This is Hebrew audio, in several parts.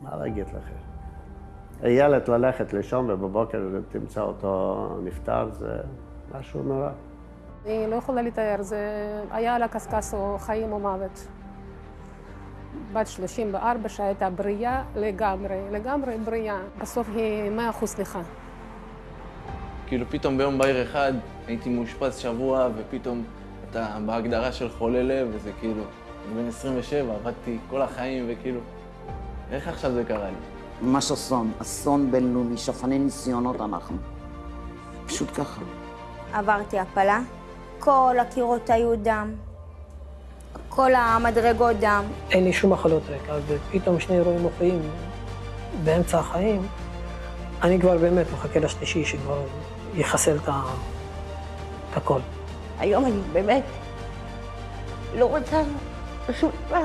מה להגיד לכם? הילד ללכת לישון ובבוקר תמצא אותו נפטר, זה משהו נורא. אני לא יכולה לתאר, זה היה על הקשקש או חיים או מוות. בת 34 שהייתה בריאה לגמרי, לגמרי בריאה. בסוף היא 100% סליחה. כאילו פתאום ביום בהיר אחד הייתי מאושפז שבוע, ופתאום אתה בהגדרה של חולה לב, וזה כאילו, אני בן 27, עבדתי כל החיים, וכאילו, איך עכשיו זה קרה לי? ממש אסון, אסון בינלאומי, שפני ניסיונות אנחנו. פשוט ככה. עברתי הפלה, כל הקירות היו דם, כל המדרגות דם. אין לי שום מחלות רקע, ופתאום שני אירועים מופיעים באמצע החיים, אני כבר באמת מחכה לשלישי שכבר יחסל את ה- את הכל. היום אני באמת לא רוצה שום דבר.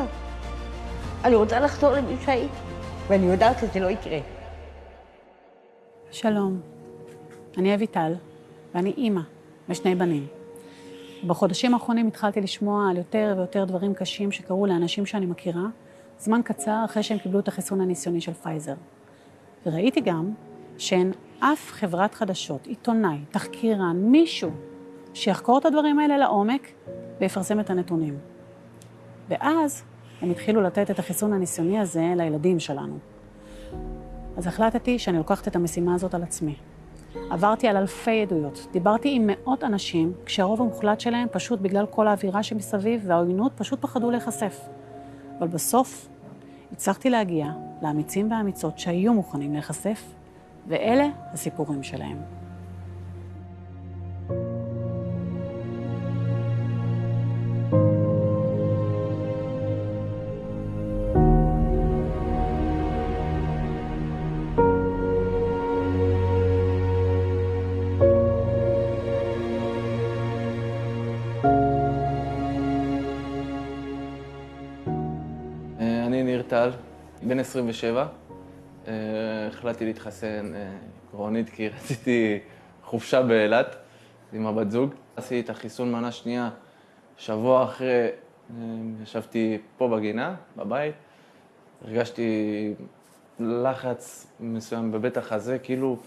אני רוצה לחזור למי שהייתי, ואני יודעת שזה לא יקרה. שלום, אני אביטל, ואני אימא לשני בנים. בחודשים האחרונים התחלתי לשמוע על יותר ויותר דברים קשים שקרו לאנשים שאני מכירה, זמן קצר אחרי שהם קיבלו את החיסון הניסיוני של פייזר. וראיתי גם שאין אף חברת חדשות, עיתונאי, תחקירן, מישהו שיחקור את הדברים האלה לעומק ויפרסם את הנתונים. ואז הם התחילו לתת את החיסון הניסיוני הזה לילדים שלנו. אז החלטתי שאני לוקחת את המשימה הזאת על עצמי. עברתי על אלפי עדויות, דיברתי עם מאות אנשים, כשהרוב המוחלט שלהם פשוט בגלל כל האווירה שמסביב והעוינות פשוט פחדו להיחשף. אבל בסוף הצלחתי להגיע לאמיצים והאמיצות שהיו מוכנים להיחשף, ואלה הסיפורים שלהם. טל, בן 27. אה, החלטתי להתחסן קרונית כי רציתי חופשה באילת עם הבת זוג. עשיתי את החיסון מנה שנייה שבוע אחרי, אה, ישבתי פה בגינה, בבית. הרגשתי לחץ מסוים בבית החזה, כאילו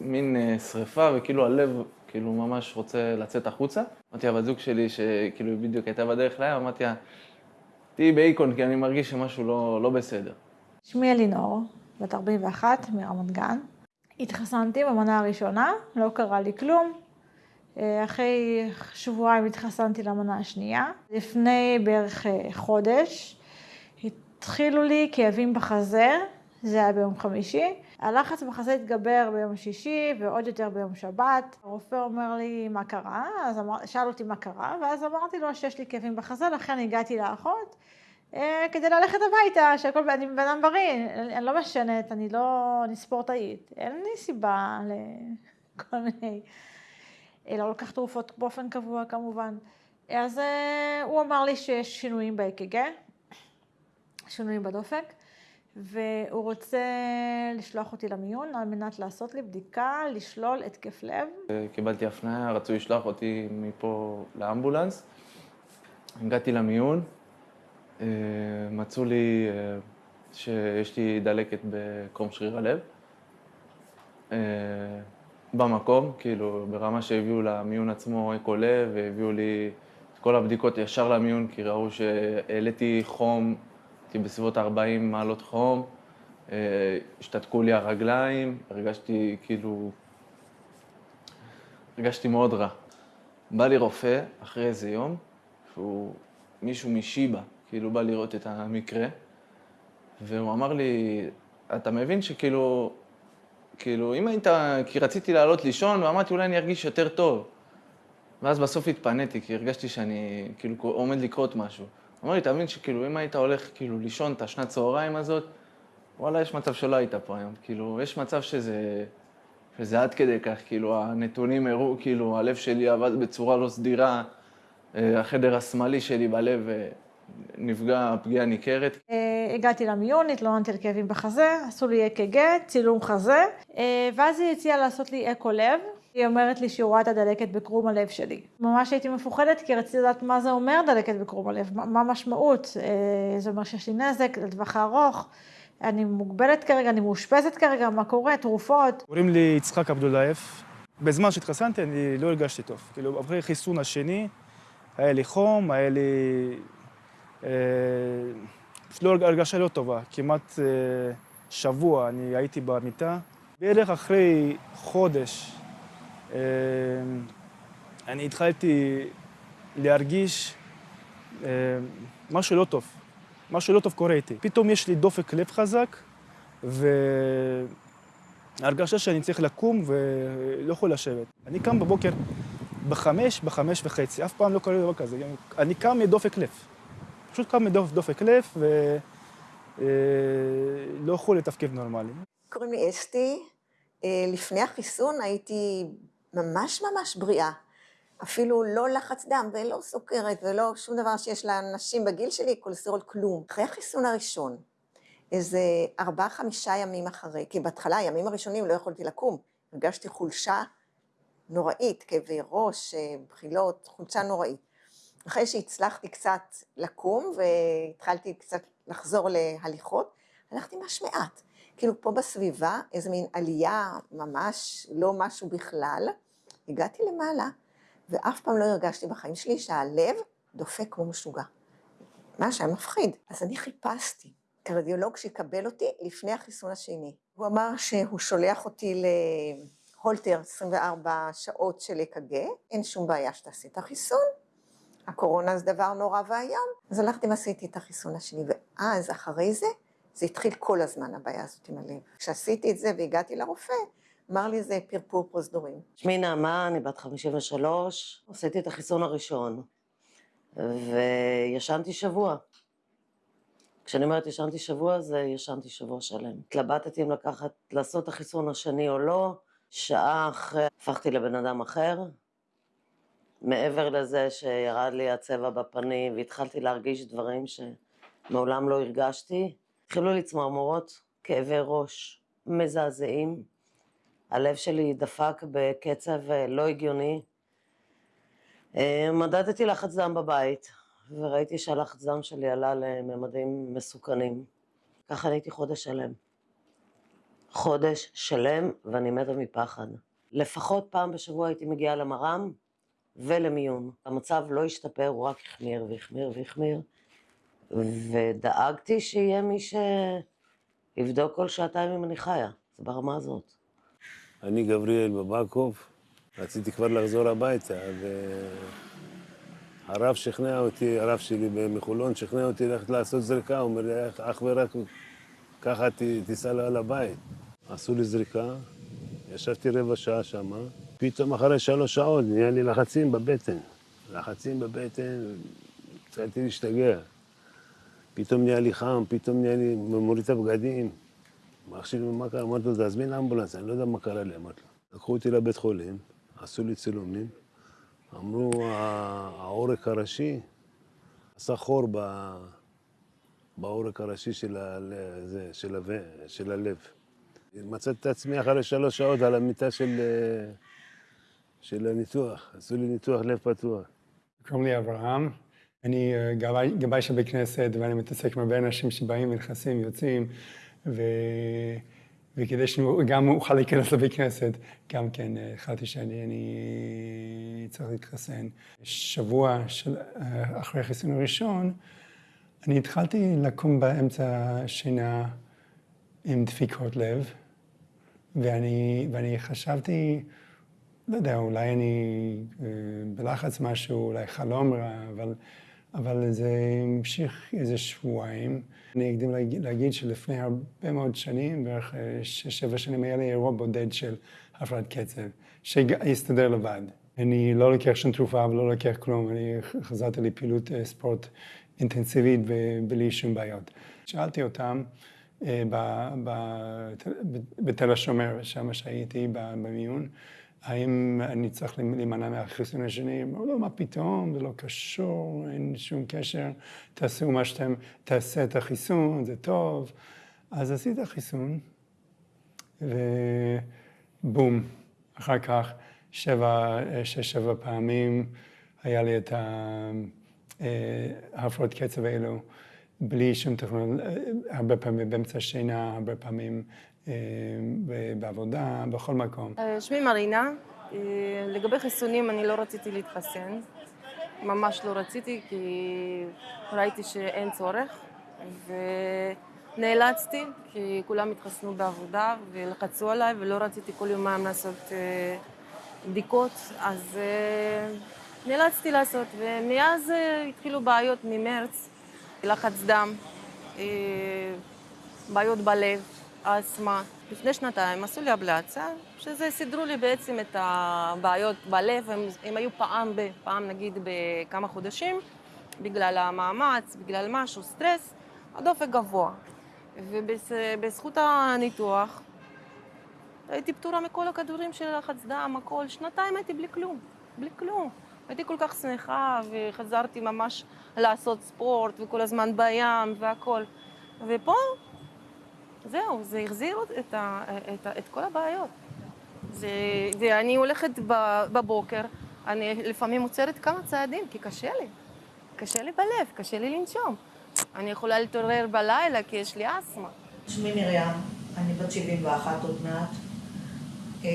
מין שריפה, וכאילו הלב כאילו ממש רוצה לצאת החוצה. אמרתי לבת זוג שלי, שכאילו בדיוק הייתה בדרך לים, אמרתי לה, תהיי באיקון, כי אני מרגיש שמשהו לא, לא בסדר. שמי אלינור, בת 41, מרמת גן. התחסנתי במנה הראשונה, לא קרה לי כלום. אה, אחרי שבועיים התחסנתי למנה השנייה. לפני בערך אה, חודש התחילו לי כאבים בחזה, זה היה ביום חמישי. הלחץ בחזה התגבר ביום שישי ועוד יותר ביום שבת. הרופא אומר לי מה קרה, אז אמר, שאל אותי מה קרה, ואז אמרתי לו שיש לי כאבים בחזה, לכן הגעתי לאחות. אה, כדי ללכת הביתה, שהכל, אני בן אדם בריא, אני אני לא משנת, אני לא, אני ספורטאית, אין לי סיבה לכל מיני, לא לקחת תרופות באופן קבוע כמובן. אז אה, הוא אמר לי שיש שינויים ב-EKG, שינויים בדופק, והוא רוצה לשלוח אותי למיון על מנת לעשות לי בדיקה, לשלול התקף לב. קיבלתי הפניה, רצו לשלוח אותי מפה לאמבולנס. הגעתי למיון, אה, מצאו לי אה, שיש לי דלקת בקרום שריר הלב. אה, במקום, כאילו, ברמה שהביאו למיון עצמו אקו לב, והביאו לי את כל הבדיקות ישר למיון, כי ראו שהעליתי חום, הייתי בסביבות 40 מעלות חום, אה, השתתקו לי הרגליים, הרגשתי כאילו... הרגשתי מאוד רע. בא לי רופא אחרי איזה יום, שהוא מישהו משיבא, כאילו בא לראות את המקרה, והוא אמר לי, אתה מבין שכאילו, כאילו, אם היית, כי רציתי לעלות לישון, ואמרתי, אולי אני ארגיש יותר טוב. ואז בסוף התפניתי, כי הרגשתי שאני, כאילו, עומד לקרות משהו. אמר לי, תבין שכאילו, אם היית הולך, כאילו, לישון את השנת צהריים הזאת, וואלה, יש מצב שלא היית פה היום. כאילו, יש מצב שזה, שזה עד כדי כך, כאילו, הנתונים הראו, כאילו, הלב שלי עבד בצורה לא סדירה, אה, החדר השמאלי שלי בלב אה, נפגע פגיעה ניכרת. אה, הגעתי למיון, התלוננתי על כאבים בחזה, עשו לי אק"ג, צילום חזה, ואז היא הציעה לעשות לי אקו לב. היא אומרת לי שהיא רואה את הדלקת בקרום הלב שלי. ממש הייתי מפוחדת כי רציתי לדעת מה זה אומר דלקת בקרום הלב, מה המשמעות. אה, זה אומר שיש לי נזק לטווח הארוך, אני מוגבלת כרגע, אני מאושפזת כרגע, מה קורה, תרופות. קוראים לי יצחק עבדולאייב. בזמן שהתחסנתי אני לא הרגשתי טוב. כאילו, אחרי החיסון השני, היה לי חום, היה לי... אה, לא הרגשה לא טובה. כמעט אה, שבוע אני הייתי במיטה. בערך אחרי חודש אני התחלתי להרגיש אה, משהו לא טוב. משהו לא טוב קורה איתי. פתאום יש לי דופק לב חזק, והרגשה שאני צריך לקום ולא יכול לשבת. אני קם בבוקר בחמש, בחמש וחצי, אף פעם לא קורה דבר כזה. אני קם מדופק לב. פשוט קם מדופק לב ולא יכול לתפקד נורמלי. קוראים לי אסתי. אה, לפני החיסון הייתי ממש ממש בריאה. אפילו לא לחץ דם ולא סוכרת ולא שום דבר שיש לאנשים בגיל שלי, כולסטרול, כלום. אחרי החיסון הראשון, איזה ארבעה, חמישה ימים אחרי, כי בהתחלה, הימים הראשונים לא יכולתי לקום, הרגשתי חולשה נוראית, כאבי ראש, בחילות, חולשה נוראית. אחרי שהצלחתי קצת לקום והתחלתי קצת לחזור להליכות, הלכתי ממש מעט. כאילו פה בסביבה, איזה מין עלייה ממש, לא משהו בכלל. הגעתי למעלה, ואף פעם לא הרגשתי בחיים שלי שהלב דופק כמו משוגע. מה שהיה מפחיד. אז אני חיפשתי קרדיולוג שיקבל אותי לפני החיסון השני. הוא אמר שהוא שולח אותי להולטר 24 שעות של אק"ג, אין שום בעיה שתעשי את החיסון. הקורונה זה דבר נורא ואיום. אז הלכתי ועשיתי את החיסון השני, ואז אחרי זה, זה התחיל כל הזמן הבעיה הזאת עם הלב. כשעשיתי את זה והגעתי לרופא, אמר לי זה פרפור פרוזדורים. שמי נעמה, אני בת 53, עשיתי את החיסון הראשון, וישנתי שבוע. כשאני אומרת ישנתי שבוע, זה ישנתי שבוע שלם. התלבטתי אם לקחת, לעשות את החיסון השני או לא, שעה אחרי הפכתי לבן אדם אחר. מעבר לזה שירד לי הצבע בפנים והתחלתי להרגיש דברים שמעולם לא הרגשתי, התחילו לי צמרמורות, כאבי ראש מזעזעים. הלב שלי דפק בקצב אה, לא הגיוני. אה, מדדתי לחץ דם בבית, וראיתי שהלחץ דם שלי עלה לממדים מסוכנים. ככה הייתי חודש שלם. חודש שלם, ואני מתה מפחד. לפחות פעם בשבוע הייתי מגיעה למר"ם ולמיון. המצב לא השתפר, הוא רק החמיר והחמיר והחמיר, ודאגתי שיהיה מי שיבדוק כל שעתיים אם אני חיה. זה ברמה הזאת. אני גבריאל בבקוב, רציתי כבר לחזור הביתה, והרב שכנע אותי, הרב שלי מחולון שכנע אותי ללכת לעשות זריקה, הוא אומר לי, אך ורק ככה תיסע לבית. עשו לי זריקה, ישבתי רבע שעה שמה, פתאום אחרי שלוש שעות נהיה לי לחצים בבטן. לחצים בבטן, התחלתי להשתגע. פתאום נהיה לי חם, פתאום נהיה לי, מוריד את הבגדים. שלי, מה קרה? אמרתי לו, תזמין אמבולנס, אני לא יודע מה קרה לי, אמרתי לו. לקחו אותי לבית חולים, עשו לי צילומים, אמרו, העורק הראשי עשה חור בעורק הראשי של, הזה, של, הלב, של הלב. מצאתי את עצמי אחרי שלוש שעות על המיטה של, של הניתוח, עשו לי ניתוח לב פתוח. קוראים לי אברהם, אני אה, גבאי של בית כנסת ואני מתעסק עם הרבה אנשים שבאים, נכנסים, יוצאים. ו... וכדי שגם אוכל להיכנס לבית כנסת, גם כן החלטתי שאני אני צריך להתחסן. שבוע של, אחרי החיסון הראשון, אני התחלתי לקום באמצע השינה עם דפיקות לב, ואני, ואני חשבתי, לא יודע, אולי אני אה, בלחץ משהו, אולי חלום רע, אבל... אבל זה המשיך איזה שבועיים. אני אקדים להגיד, שלפני הרבה מאוד שנים, בערך אה, שש-שבע שנים, היה לי אירוע בודד של הפרעת קצב, שהסתדר לבד. אני לא לוקח שום תרופה ולא לוקח כלום, אני חזרתי לפעילות אה, ספורט אינטנסיבית בלי שום בעיות. שאלתי אותם אה, בתל השומר, שם שהייתי במיון, האם אני צריך להימנע מהחיסון השני? אמרו לו, לא, מה פתאום, זה לא קשור, אין שום קשר, תעשו מה שאתם, תעשה את החיסון, זה טוב. אז עשיתי את החיסון, ובום, אחר כך שבע, שש, שבע פעמים היה לי את ההפרעות קצב האלו, בלי שום תכנון, הרבה פעמים באמצע השינה, הרבה פעמים אה, בעבודה, בכל מקום. אה, שמי מרינה, אה, לגבי חיסונים אני לא רציתי להתחסן, ממש לא רציתי כי ראיתי שאין צורך ונאלצתי כי כולם התחסנו בעבודה ולחצו עליי ולא רציתי כל יומיים לעשות בדיקות. אז נאלצתי לעשות ומאז התחילו בעיות ממרץ, לחץ דם, בעיות בלב אסתמה. לפני שנתיים עשו לי אבלציה, שזה סידרו לי בעצם את הבעיות בלב, הם, הם היו פעם, ב, פעם נגיד בכמה חודשים, בגלל המאמץ, בגלל משהו, סטרס, הדופק גבוה. ובזכות הניתוח הייתי פטורה מכל הכדורים של לחץ דם, הכל. שנתיים הייתי בלי כלום, בלי כלום. הייתי כל כך שמחה וחזרתי ממש לעשות ספורט וכל הזמן בים והכל. ופה זהו, זה החזיר את, את, ה, את כל הבעיות. זה, ואני הולכת בבוקר, אני לפעמים עוצרת כמה צעדים, כי קשה לי. קשה לי בלב, קשה לי לנשום. אני יכולה להתעורר בלילה כי יש לי אסתמה. שמי מרים, אני בת 71 עוד מעט. אמ,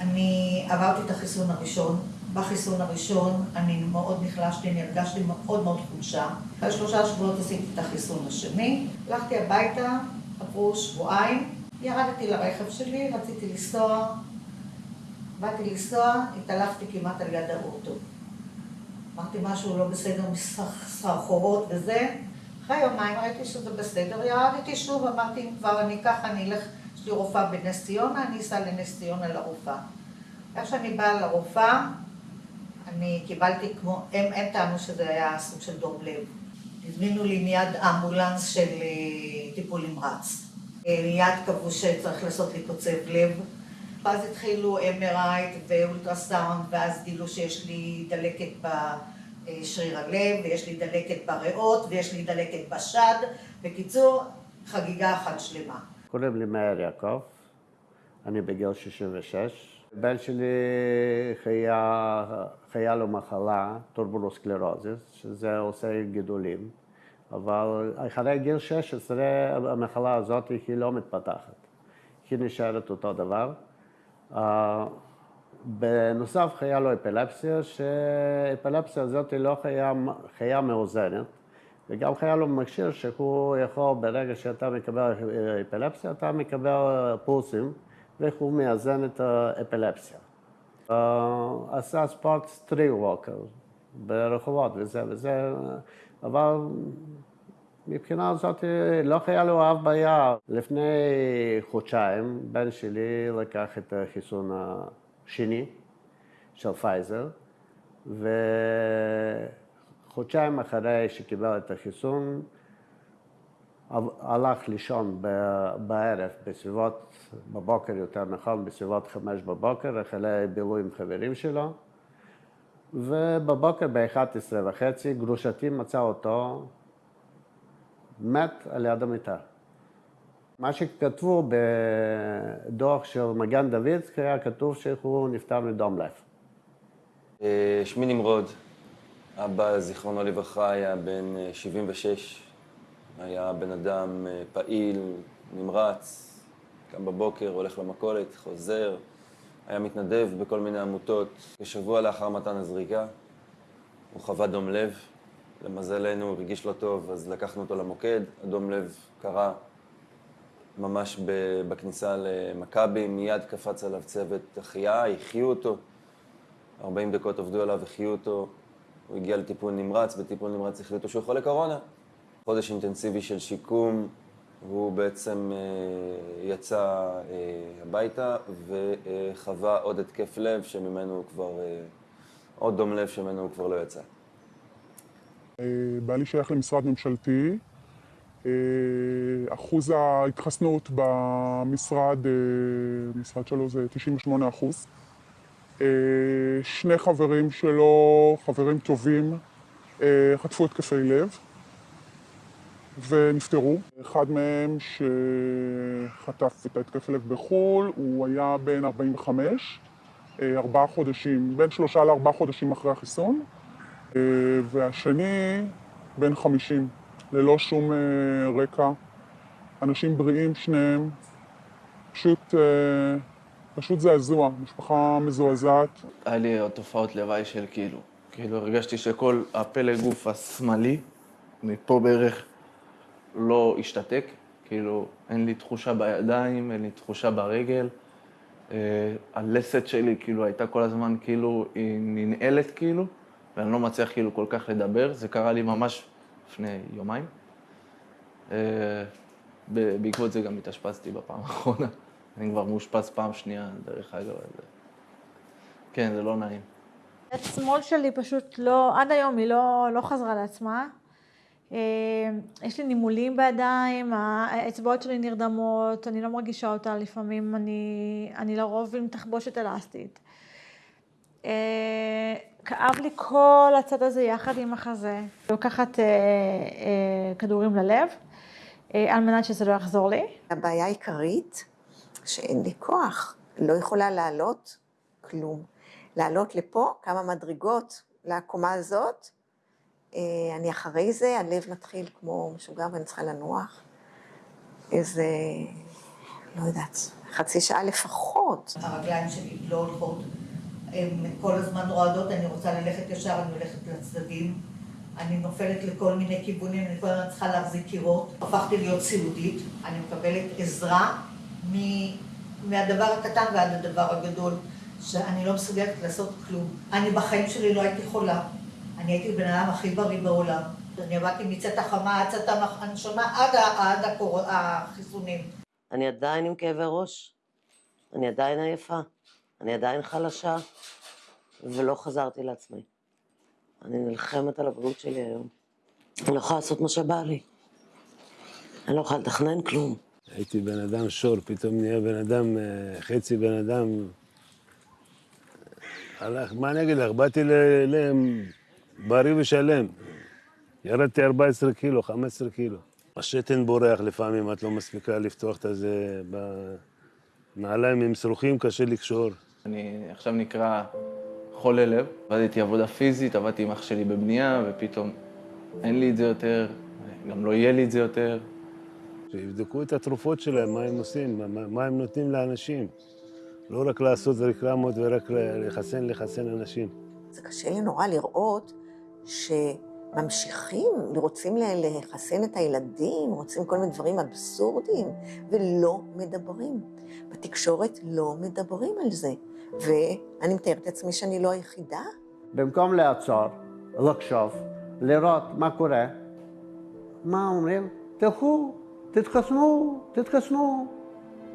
אני עברתי את החיסון הראשון, בחיסון הראשון אני מאוד נחלשתי, אני הרגשתי מאוד מאוד חולשה. אחרי שלושה שבועות עשיתי את החיסון השני, הלכתי הביתה, עברו שבועיים, ירדתי לרכב שלי, רציתי לנסוע, באתי לנסוע, התעלפתי כמעט על יד האוטו. אמרתי משהו לא בסדר, מסחרחורות וזה. אחרי יומיים ראיתי שזה בסדר, ירדתי שוב, אמרתי אם כבר אני ככה, אני אלך, יש לי רופאה בנס ציונה, אני אסע לנס ציונה לרופאה. איך שאני באה לרופאה, אני קיבלתי כמו, הם, הם טענו שזה היה סוג של דום לב. הזמינו לי מיד אמבולנס של אה, טיפול נמרץ. אה, מיד קבעו שצריך לעשות לי קוצב לב. ואז התחילו MRI ואולטרסאונד, ואז גילו שיש לי דלקת בשריר הלב, ויש לי דלקת בריאות, ויש לי דלקת בשד. בקיצור, חגיגה אחת שלמה. קוראים לי מאיר יעקב, אני בגיל 66. הבן שלי היה, היה לו מחלה, טוברוסקלרוזיס, שזה עושה גידולים, אבל אחרי גיל 16 המחלה הזאת היא לא מתפתחת, היא נשארת אותו דבר. Uh, בנוסף היה לו אפילפסיה, שאפילפסיה הזאת לא היה, חיה מאוזנת, וגם חיה לו מכשיר שהוא יכול, ברגע שאתה מקבל אפילפסיה, אתה מקבל פולסים. ואיך הוא מאזן את האפילפסיה. Uh, עשה ספורט סטריל ווקר ברחובות וזה וזה, אבל מבחינה זאת לא היה לו אף בעיה. לפני חודשיים בן שלי לקח את החיסון השני של פייזר, וחודשיים אחרי שקיבל את החיסון, הלך לישון בערב, בסביבות, בבוקר יותר נכון, בסביבות חמש בבוקר, אחרי בילוי עם חברים שלו, ובבוקר ב-11 וחצי גרושתי מצאה אותו מת על יד המיטה. מה שכתבו בדוח של מגן דוד, היה כתוב שהוא נפטר מדום לב. אה, שמי נמרוד, אבא, זיכרונו לברכה, היה בן 76, היה בן אדם אה, פעיל, נמרץ, קם בבוקר, הולך למכולת, חוזר, היה מתנדב בכל מיני עמותות. כשבוע לאחר מתן הזריקה, הוא חווה דום לב. למזלנו, הוא הרגיש לא טוב, אז לקחנו אותו למוקד. הדום לב קרה ממש בכניסה למכבי, מיד קפץ עליו צוות החייאה, החיו אותו. 40 דקות עבדו עליו, החיו אותו. הוא הגיע לטיפול נמרץ, בטיפול נמרץ החליטו שהוא חולה קורונה. חודש אינטנסיבי של שיקום, הוא בעצם אה, יצא אה, הביתה וחווה עוד התקף לב שממנו הוא כבר, אה, עוד דום לב שממנו הוא כבר לא יצא. בעלי שייך למשרד ממשלתי. אחוז ההתחסנות במשרד, משרד שלו זה 98 אחוז. שני חברים שלו, חברים טובים, חטפו התקפי לב. ונפטרו. אחד מהם שחטף את ההתקף לב בחו"ל, הוא היה בן 45, אה, ארבעה חודשים, בין שלושה לארבעה חודשים אחרי החיסון. אה, והשני בן 50, ללא שום אה, רקע. אנשים בריאים שניהם, פשוט, פשוט זעזוע, משפחה מזועזעת. היה לי תופעות לוואי של כאילו, כאילו הרגשתי שכל הפלג גוף השמאלי, מפה בערך, לא השתתק. כאילו, אין לי תחושה בידיים, אין לי תחושה ברגל. אה, הלסת שלי כאילו הייתה כל הזמן כאילו, היא ננעלת כאילו, ואני לא מצליח כאילו כל כך לדבר. זה קרה לי ממש לפני יומיים. אה, בעקבות זה גם התאשפזתי בפעם האחרונה. אני כבר מאושפז פעם שנייה, דרך אגב. זה... כן, זה לא נעים. יד שמאל שלי פשוט לא, עד היום היא לא, לא חזרה לעצמה. אה, יש לי נימולים בידיים, האצבעות שלי נרדמות, אני לא מרגישה אותה לפעמים, אני, אני לרוב עם תחבושת אלסטית. אה, כאב לי כל הצד הזה יחד עם החזה. לוקחת כדורים ללב. על מנת שזה לא יחזור לי. הבעיה העיקרית, שאין לי כוח, לא יכולה לעלות כלום. לעלות לפה כמה מדרגות לקומה הזאת, אני אחרי זה, הלב מתחיל כמו משוגע ואני צריכה לנוח. איזה, לא יודעת, חצי שעה לפחות. הרגליים שלי לא הולכות, הן כל הזמן רועדות, אני רוצה ללכת ישר, אני הולכת לצדדים. אני נופלת לכל מיני כיוונים, אני כל הזמן צריכה להחזיק קירות. הפכתי להיות סיעודית, אני מקבלת עזרה מ... מהדבר הקטן ועד הדבר הגדול, שאני לא מסוגלת לעשות כלום. אני בחיים שלי לא הייתי חולה. אני הייתי בן אדם הכי בריא בעולם. אני עבדתי מצאת החמה עד צאת הנשמה עד, עד הקור... החיסונים. אני עדיין עם כאבי ראש, אני עדיין עייפה, אני עדיין חלשה, ולא חזרתי לעצמי. אני נלחמת על הבריאות שלי היום. אני לא יכולה לעשות מה שבא לי. אני לא יכולה לתכנן כלום. הייתי בן אדם שור, פתאום נהיה בן אדם, אה, חצי בן אדם. הלך, מה אני אגיד לך? באתי אליהם בריא ושלם. ירדתי 14 קילו, 15 קילו. השתן בורח לפעמים, את לא מספיקה לפתוח את הזה. בנעליים עם שרוכים קשה לקשור. אני עכשיו נקרא חולה לב. עבדתי עבודה פיזית, עבדתי עם אח שלי בבנייה, ופתאום אין לי את זה יותר, גם לא יהיה לי את זה יותר. שיבדקו את התרופות שלהם, מה הם עושים, מה, מה הם נותנים לאנשים. לא רק לעשות רקלמות ורק לחסן, לחסן אנשים. זה קשה לי נורא לראות שממשיכים, רוצים לחסן את הילדים, רוצים כל מיני דברים אבסורדיים, ולא מדברים. בתקשורת לא מדברים על זה. ואני מתארת את עצמי שאני לא היחידה. במקום לעצור, לחשוב, לראות מה קורה, מה אומרים? תלכו, תתחסנו, תתחסנו.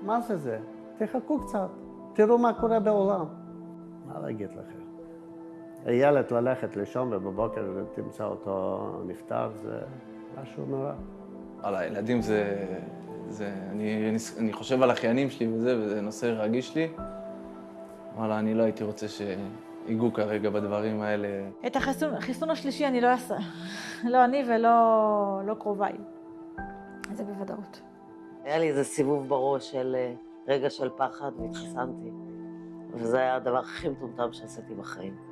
מה זה זה? תחכו קצת, תראו מה קורה בעולם. מה להגיד לכם? הילד ללכת לישון ובבוקר תמצא אותו נפטר, זה משהו נורא. על הילדים זה... זה אני, אני חושב על אחיינים שלי וזה, וזה נושא רגיש לי. וואלה, אני לא הייתי רוצה שיגעו כרגע בדברים האלה. את החיסון, החיסון השלישי אני לא אעשה. לא אני ולא לא קרוביי. זה בוודאות. היה לי איזה סיבוב בראש של אה, רגע של פחד והתחסנתי. וזה היה הדבר הכי מטומטם שעשיתי בחיים.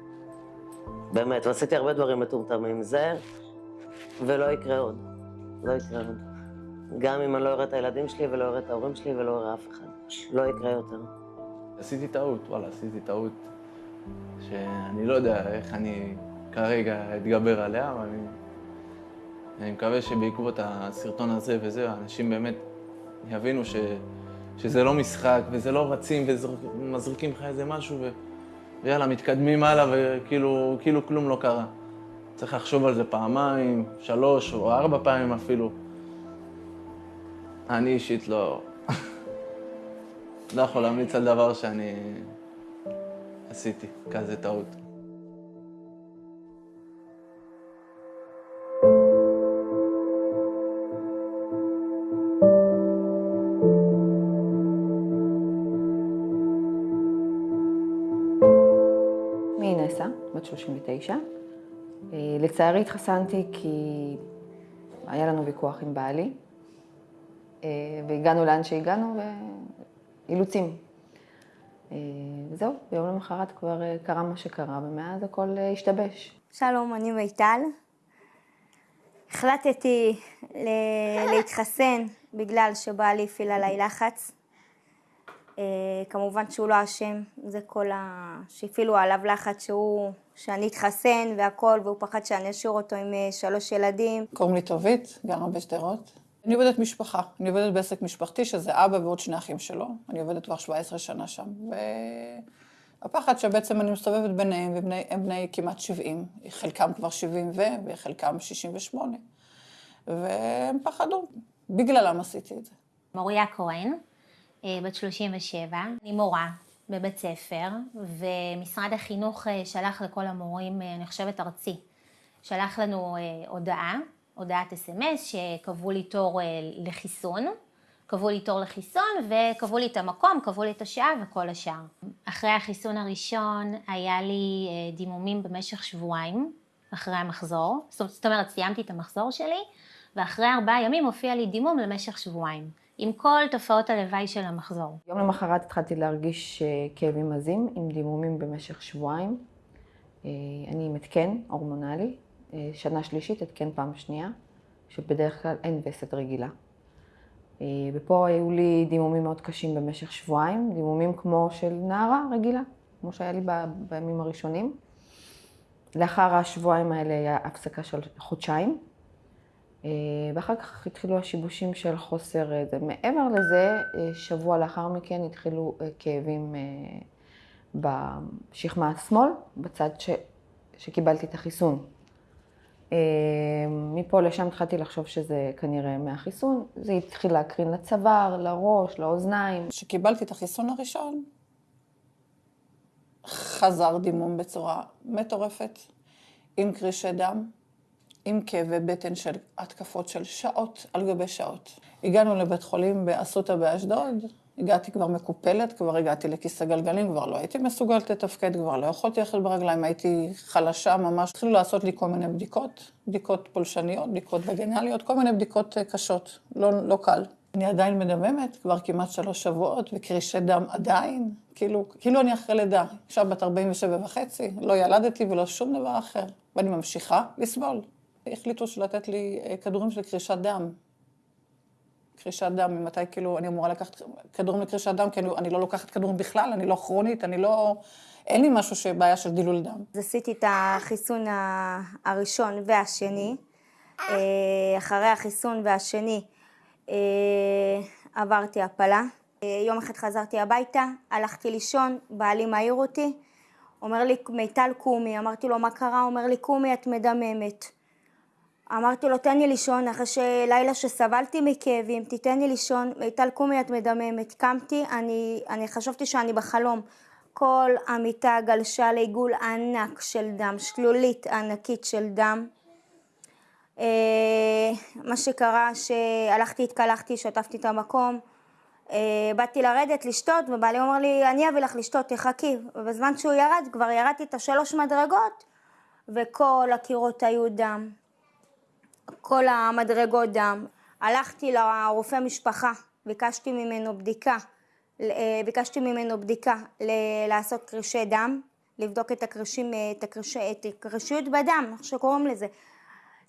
באמת, ועשיתי הרבה דברים מטומטמים. זה, ולא יקרה עוד. לא יקרה עוד. גם אם אני לא אראה את הילדים שלי ולא אראה את ההורים שלי ולא אראה אף אחד. לא יקרה יותר. עשיתי טעות, וואלה, עשיתי טעות שאני לא יודע איך אני כרגע אתגבר עליה, אבל אני, אני מקווה שבעקבות הסרטון הזה וזה, האנשים באמת יבינו ש, שזה לא משחק וזה לא רצים ומזריקים לך איזה משהו ו, ויאללה, מתקדמים הלאה וכאילו כאילו כלום לא קרה. צריך לחשוב על זה פעמיים, שלוש או ארבע פעמים אפילו. אני אישית לא... לא יכול להמליץ על דבר שאני עשיתי, כזה טעות. 39. אה, לצערי התחסנתי כי היה לנו ויכוח עם בעלי, אה, והגענו לאן שהגענו, אילוצים. אה, וזהו, ביום למחרת כבר קרה מה שקרה, ומאז הכל השתבש. שלום, אני מיטל. החלטתי ל- להתחסן בגלל שבעלי הפעיל עליי לחץ. כמובן שהוא לא אשם, זה כל ה... שהפעילו עליו לחץ שהוא, שאני אתחסן והכל, והוא פחד שאני אשאיר אותו עם אה, שלוש ילדים. קוראים לי טובית, גרה בשדרות. אני עובדת משפחה, אני עובדת בעסק משפחתי, שזה אבא ועוד שני אחים שלו. אני עובדת כבר 17 שנה שם. והפחד שבעצם אני מסתובבת ביניהם, והם בני כמעט 70, חלקם כבר 70 ו, וחלקם 68. והם פחדו, בגללם עשיתי את זה. מוריה כהן, אה, בת 37, אני מורה בבית ספר, ומשרד החינוך אה, שלח לכל המורים, אה, אני חושבת ארצי, שלח לנו הודעה, הודעת אס.אם.אס, שקבעו לי תור לחיסון, קבעו לי תור לחיסון וקבעו לי את המקום, קבעו לי את השעה וכל השאר. אחרי החיסון הראשון היה לי דימומים במשך שבועיים, אחרי המחזור, זאת אומרת סיימתי את המחזור שלי, ואחרי ארבעה ימים הופיע לי דימום למשך שבועיים. עם כל תופעות הלוואי של המחזור. יום למחרת התחלתי להרגיש אה, כאבים עזים עם דימומים במשך שבועיים. אה, אני עם התקן הורמונלי, אה, שנה שלישית, התקן פעם שנייה, שבדרך כלל אין וסת רגילה. ופה היו לי דימומים מאוד קשים במשך שבועיים, דימומים כמו של נערה רגילה, כמו שהיה לי בימים הראשונים. לאחר השבועיים האלה היה הפסקה של חודשיים. אה, ואחר כך התחילו השיבושים של חוסר זה. מעבר לזה, אה, שבוע לאחר מכן התחילו אה, כאבים בשכמה השמאל, בצד ש... שקיבלתי את החיסון. מפה לשם התחלתי לחשוב שזה כנראה מהחיסון, זה התחיל להקרין לצוואר, לראש, לאוזניים. כשקיבלתי את החיסון הראשון, חזר דימום בצורה מטורפת, עם קרישי דם, עם כאבי בטן של התקפות של שעות על גבי שעות. הגענו לבית חולים באסותא באשדוד, הגעתי כבר מקופלת, כבר הגעתי לכיסא גלגלים, כבר לא הייתי מסוגלת לתפקד, כבר לא יכולתי ללכת ברגליים, הייתי חלשה ממש. התחילו לעשות לי כל מיני בדיקות, בדיקות פולשניות, בדיקות וגנליות, כל מיני בדיקות אה, קשות, לא, לא קל. אני עדיין מדממת, כבר כמעט שלוש שבועות, וקרישי דם עדיין, כאילו, כאילו אני אחרי לידה. עכשיו בת 47 וחצי, לא ילדתי ולא שום דבר אחר, ואני ממשיכה לסבול. החליטו לתת לי אה, כדורים של קרישת דם. קרישת דם, ממתי כאילו אני אמורה לקחת כדורים לקרישת דם, כי אני, אני לא לוקחת כדורים בכלל, אני לא כרונית, אני לא... אין לי משהו שבעיה של דילול דם. אז עשיתי את החיסון הראשון והשני. אה, אחרי החיסון והשני אה, עברתי הפלה. יום אחד חזרתי הביתה, הלכתי לישון, בעלי מעיר אותי, אומר לי, מיטל קומי, אמרתי לו, מה קרה? אומר לי, קומי, את מדממת. אמרתי לו, תן לי לישון, אחרי שלילה שסבלתי מכאבים, תיתן לי לישון, מיטל קומי את מדממת. קמתי, אני, אני חשבתי שאני בחלום. כל המיטה גלשה לעיגול ענק של דם, שלולית ענקית של דם. אה, מה שקרה, שהלכתי, התקלחתי, שטפתי את המקום, אה, באתי לרדת, לשתות, ובעלי אומר לי, אני אביא לך לשתות, תחכי. ובזמן שהוא ירד, כבר ירדתי את השלוש מדרגות, וכל הקירות היו דם. כל המדרגות דם. הלכתי לרופא משפחה, ביקשתי ממנו בדיקה, אה, ביקשתי ממנו בדיקה לעשות קרישי דם, לבדוק את הקרישים, את, הקריש, את הקרישיות בדם, איך שקוראים לזה.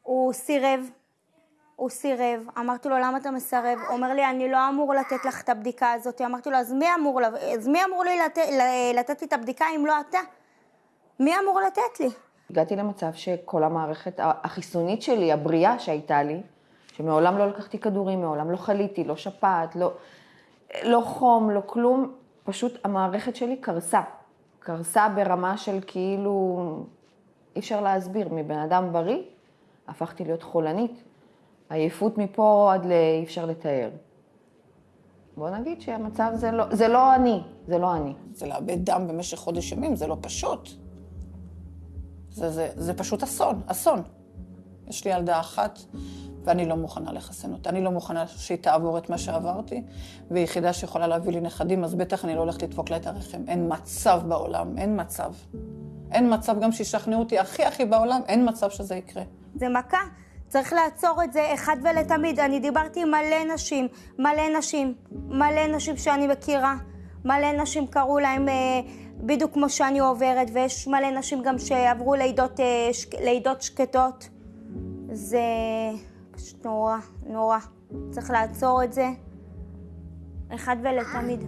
הוא סירב, הוא סירב, אמרתי לו למה אתה מסרב? הוא אומר לי אני לא אמור לתת לך את הבדיקה הזאת, אמרתי לו אז מי אמור, אז מי אמור לי לת, לתת לי את הבדיקה אם לא אתה? מי אמור לתת לי? הגעתי למצב שכל המערכת החיסונית שלי, הבריאה שהייתה לי, שמעולם לא לקחתי כדורים, מעולם לא חליתי, לא שפעת, לא, לא חום, לא כלום, פשוט המערכת שלי קרסה. קרסה ברמה של כאילו, אי אפשר להסביר, מבן אדם בריא הפכתי להיות חולנית. עייפות מפה עד לאי אפשר לתאר. בוא נגיד שהמצב זה לא, זה לא אני, זה לא אני. זה לאבד דם במשך חודש ימים, זה לא פשוט. זה, זה, זה פשוט אסון, אסון. יש לי ילדה אחת, ואני לא מוכנה לחסן אותה. אני לא מוכנה שהיא תעבור את מה שעברתי, ויחידה שיכולה להביא לי נכדים, אז בטח אני לא הולכת לדפוק לה את הרחם. אין מצב בעולם, אין מצב. אין מצב גם שישכנעו אותי הכי הכי בעולם, אין מצב שזה יקרה. זה מכה. צריך לעצור את זה אחד ולתמיד. אני דיברתי עם מלא נשים, מלא נשים, מלא נשים שאני מכירה. מלא נשים קראו להם אה, בדיוק כמו שאני עוברת, ויש מלא נשים גם שעברו לידות, אה, לידות שקטות. זה פשוט נורא, נורא. צריך לעצור את זה אחד ולתמיד.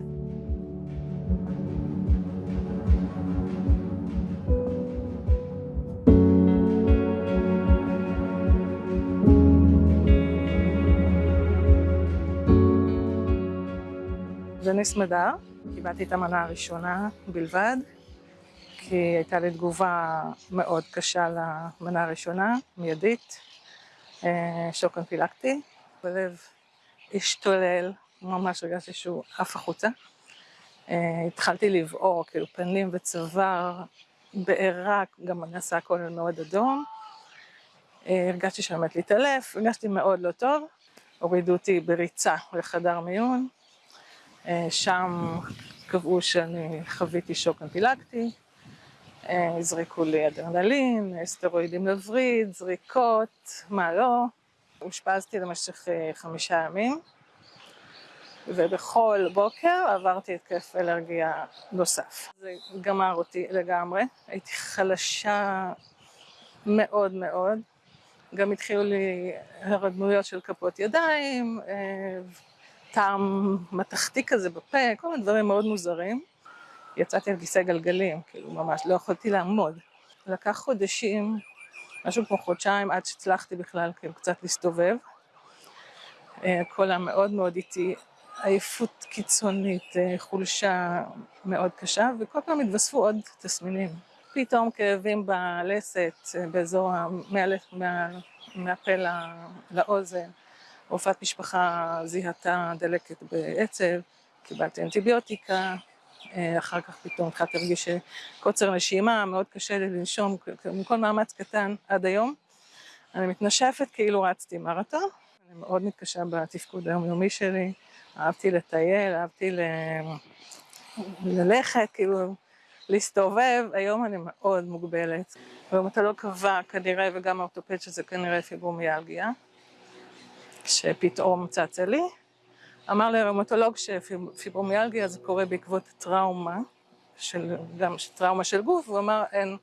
אני סמדר, קיבלתי את המנה הראשונה בלבד, כי הייתה לי תגובה מאוד קשה למנה הראשונה, מיידית, אה, שוק אנפילקטי, בלב השתולל, ממש הרגשתי שהוא עף החוצה. אה, התחלתי לבעור, כאילו פנים וצוואר, בעירה, גם נעשה הכל מאוד אדום. אה, הרגשתי שאני עומדת להתעלף, הרגשתי מאוד לא טוב. הורידו אותי בריצה לחדר מיון, שם קבעו שאני חוויתי שוק אנפילקטי, הזריקו לי אדרנלין, סטרואידים לווריד, זריקות, מה לא. אושפזתי למשך חמישה ימים, ובכל בוקר עברתי התקף אלרגיה נוסף. זה גמר אותי לגמרי, הייתי חלשה מאוד מאוד. גם התחילו לי הרדמויות של כפות ידיים, טעם מתכתי כזה בפה, כל מיני דברים מאוד מוזרים. יצאתי על כיסא גלגלים, כאילו ממש לא יכולתי לעמוד. לקח חודשים, משהו כמו חודשיים, עד שהצלחתי בכלל כאילו קצת להסתובב. הכל היה מאוד מאוד איטי, עייפות קיצונית, חולשה מאוד קשה, וכל פעם התווספו עוד תסמינים. פתאום כאבים בלסת, באזור, מהפה לאוזן. רופאת משפחה זיהתה דלקת בעצב, קיבלתי אנטיביוטיקה, אחר כך פתאום התחלתי להרגיש קוצר נשימה, מאוד קשה לי לנשום, מכל מאמץ קטן עד היום. אני מתנשפת כאילו רצתי מרתון, אני מאוד מתקשה בתפקוד היומיומי שלי, אהבתי לטייל, אהבתי ל... ללכת, כאילו להסתובב, היום אני מאוד מוגבלת. אתה לא קבע כנראה, וגם האורתופד שזה כנראה פיברומיאלגיה. שפתאום צצה לי. אמר לי הראומטולוג שפיברומיאלגיה זה קורה בעקבות טראומה, של, גם טראומה של גוף, הוא אמר אין,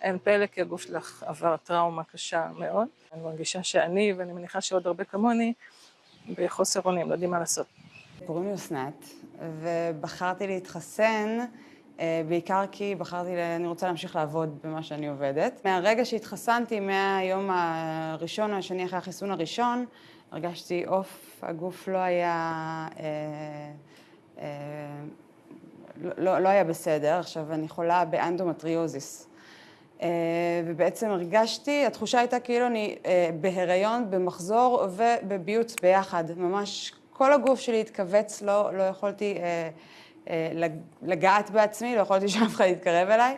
אין פלא כי הגוף שלך עבר טראומה קשה מאוד. אני מרגישה שאני, ואני מניחה שעוד הרבה כמוני, בחוסר אונים, לא יודעים מה לעשות. קוראים לי אסנת, ובחרתי להתחסן בעיקר כי בחרתי, אני רוצה להמשיך לעבוד במה שאני עובדת. מהרגע שהתחסנתי, מהיום הראשון או השני אחרי החיסון הראשון, הרגשתי עוף, הגוף לא היה, אה, אה, לא, לא היה בסדר. עכשיו, אני חולה באנדומטריוזיס. אה, ובעצם הרגשתי, התחושה הייתה כאילו אני אה, בהיריון, במחזור ובביוץ ביחד. ממש כל הגוף שלי התכווץ, לא, לא יכולתי אה, אה, לגעת בעצמי, לא יכולתי שאף אחד יתקרב אליי.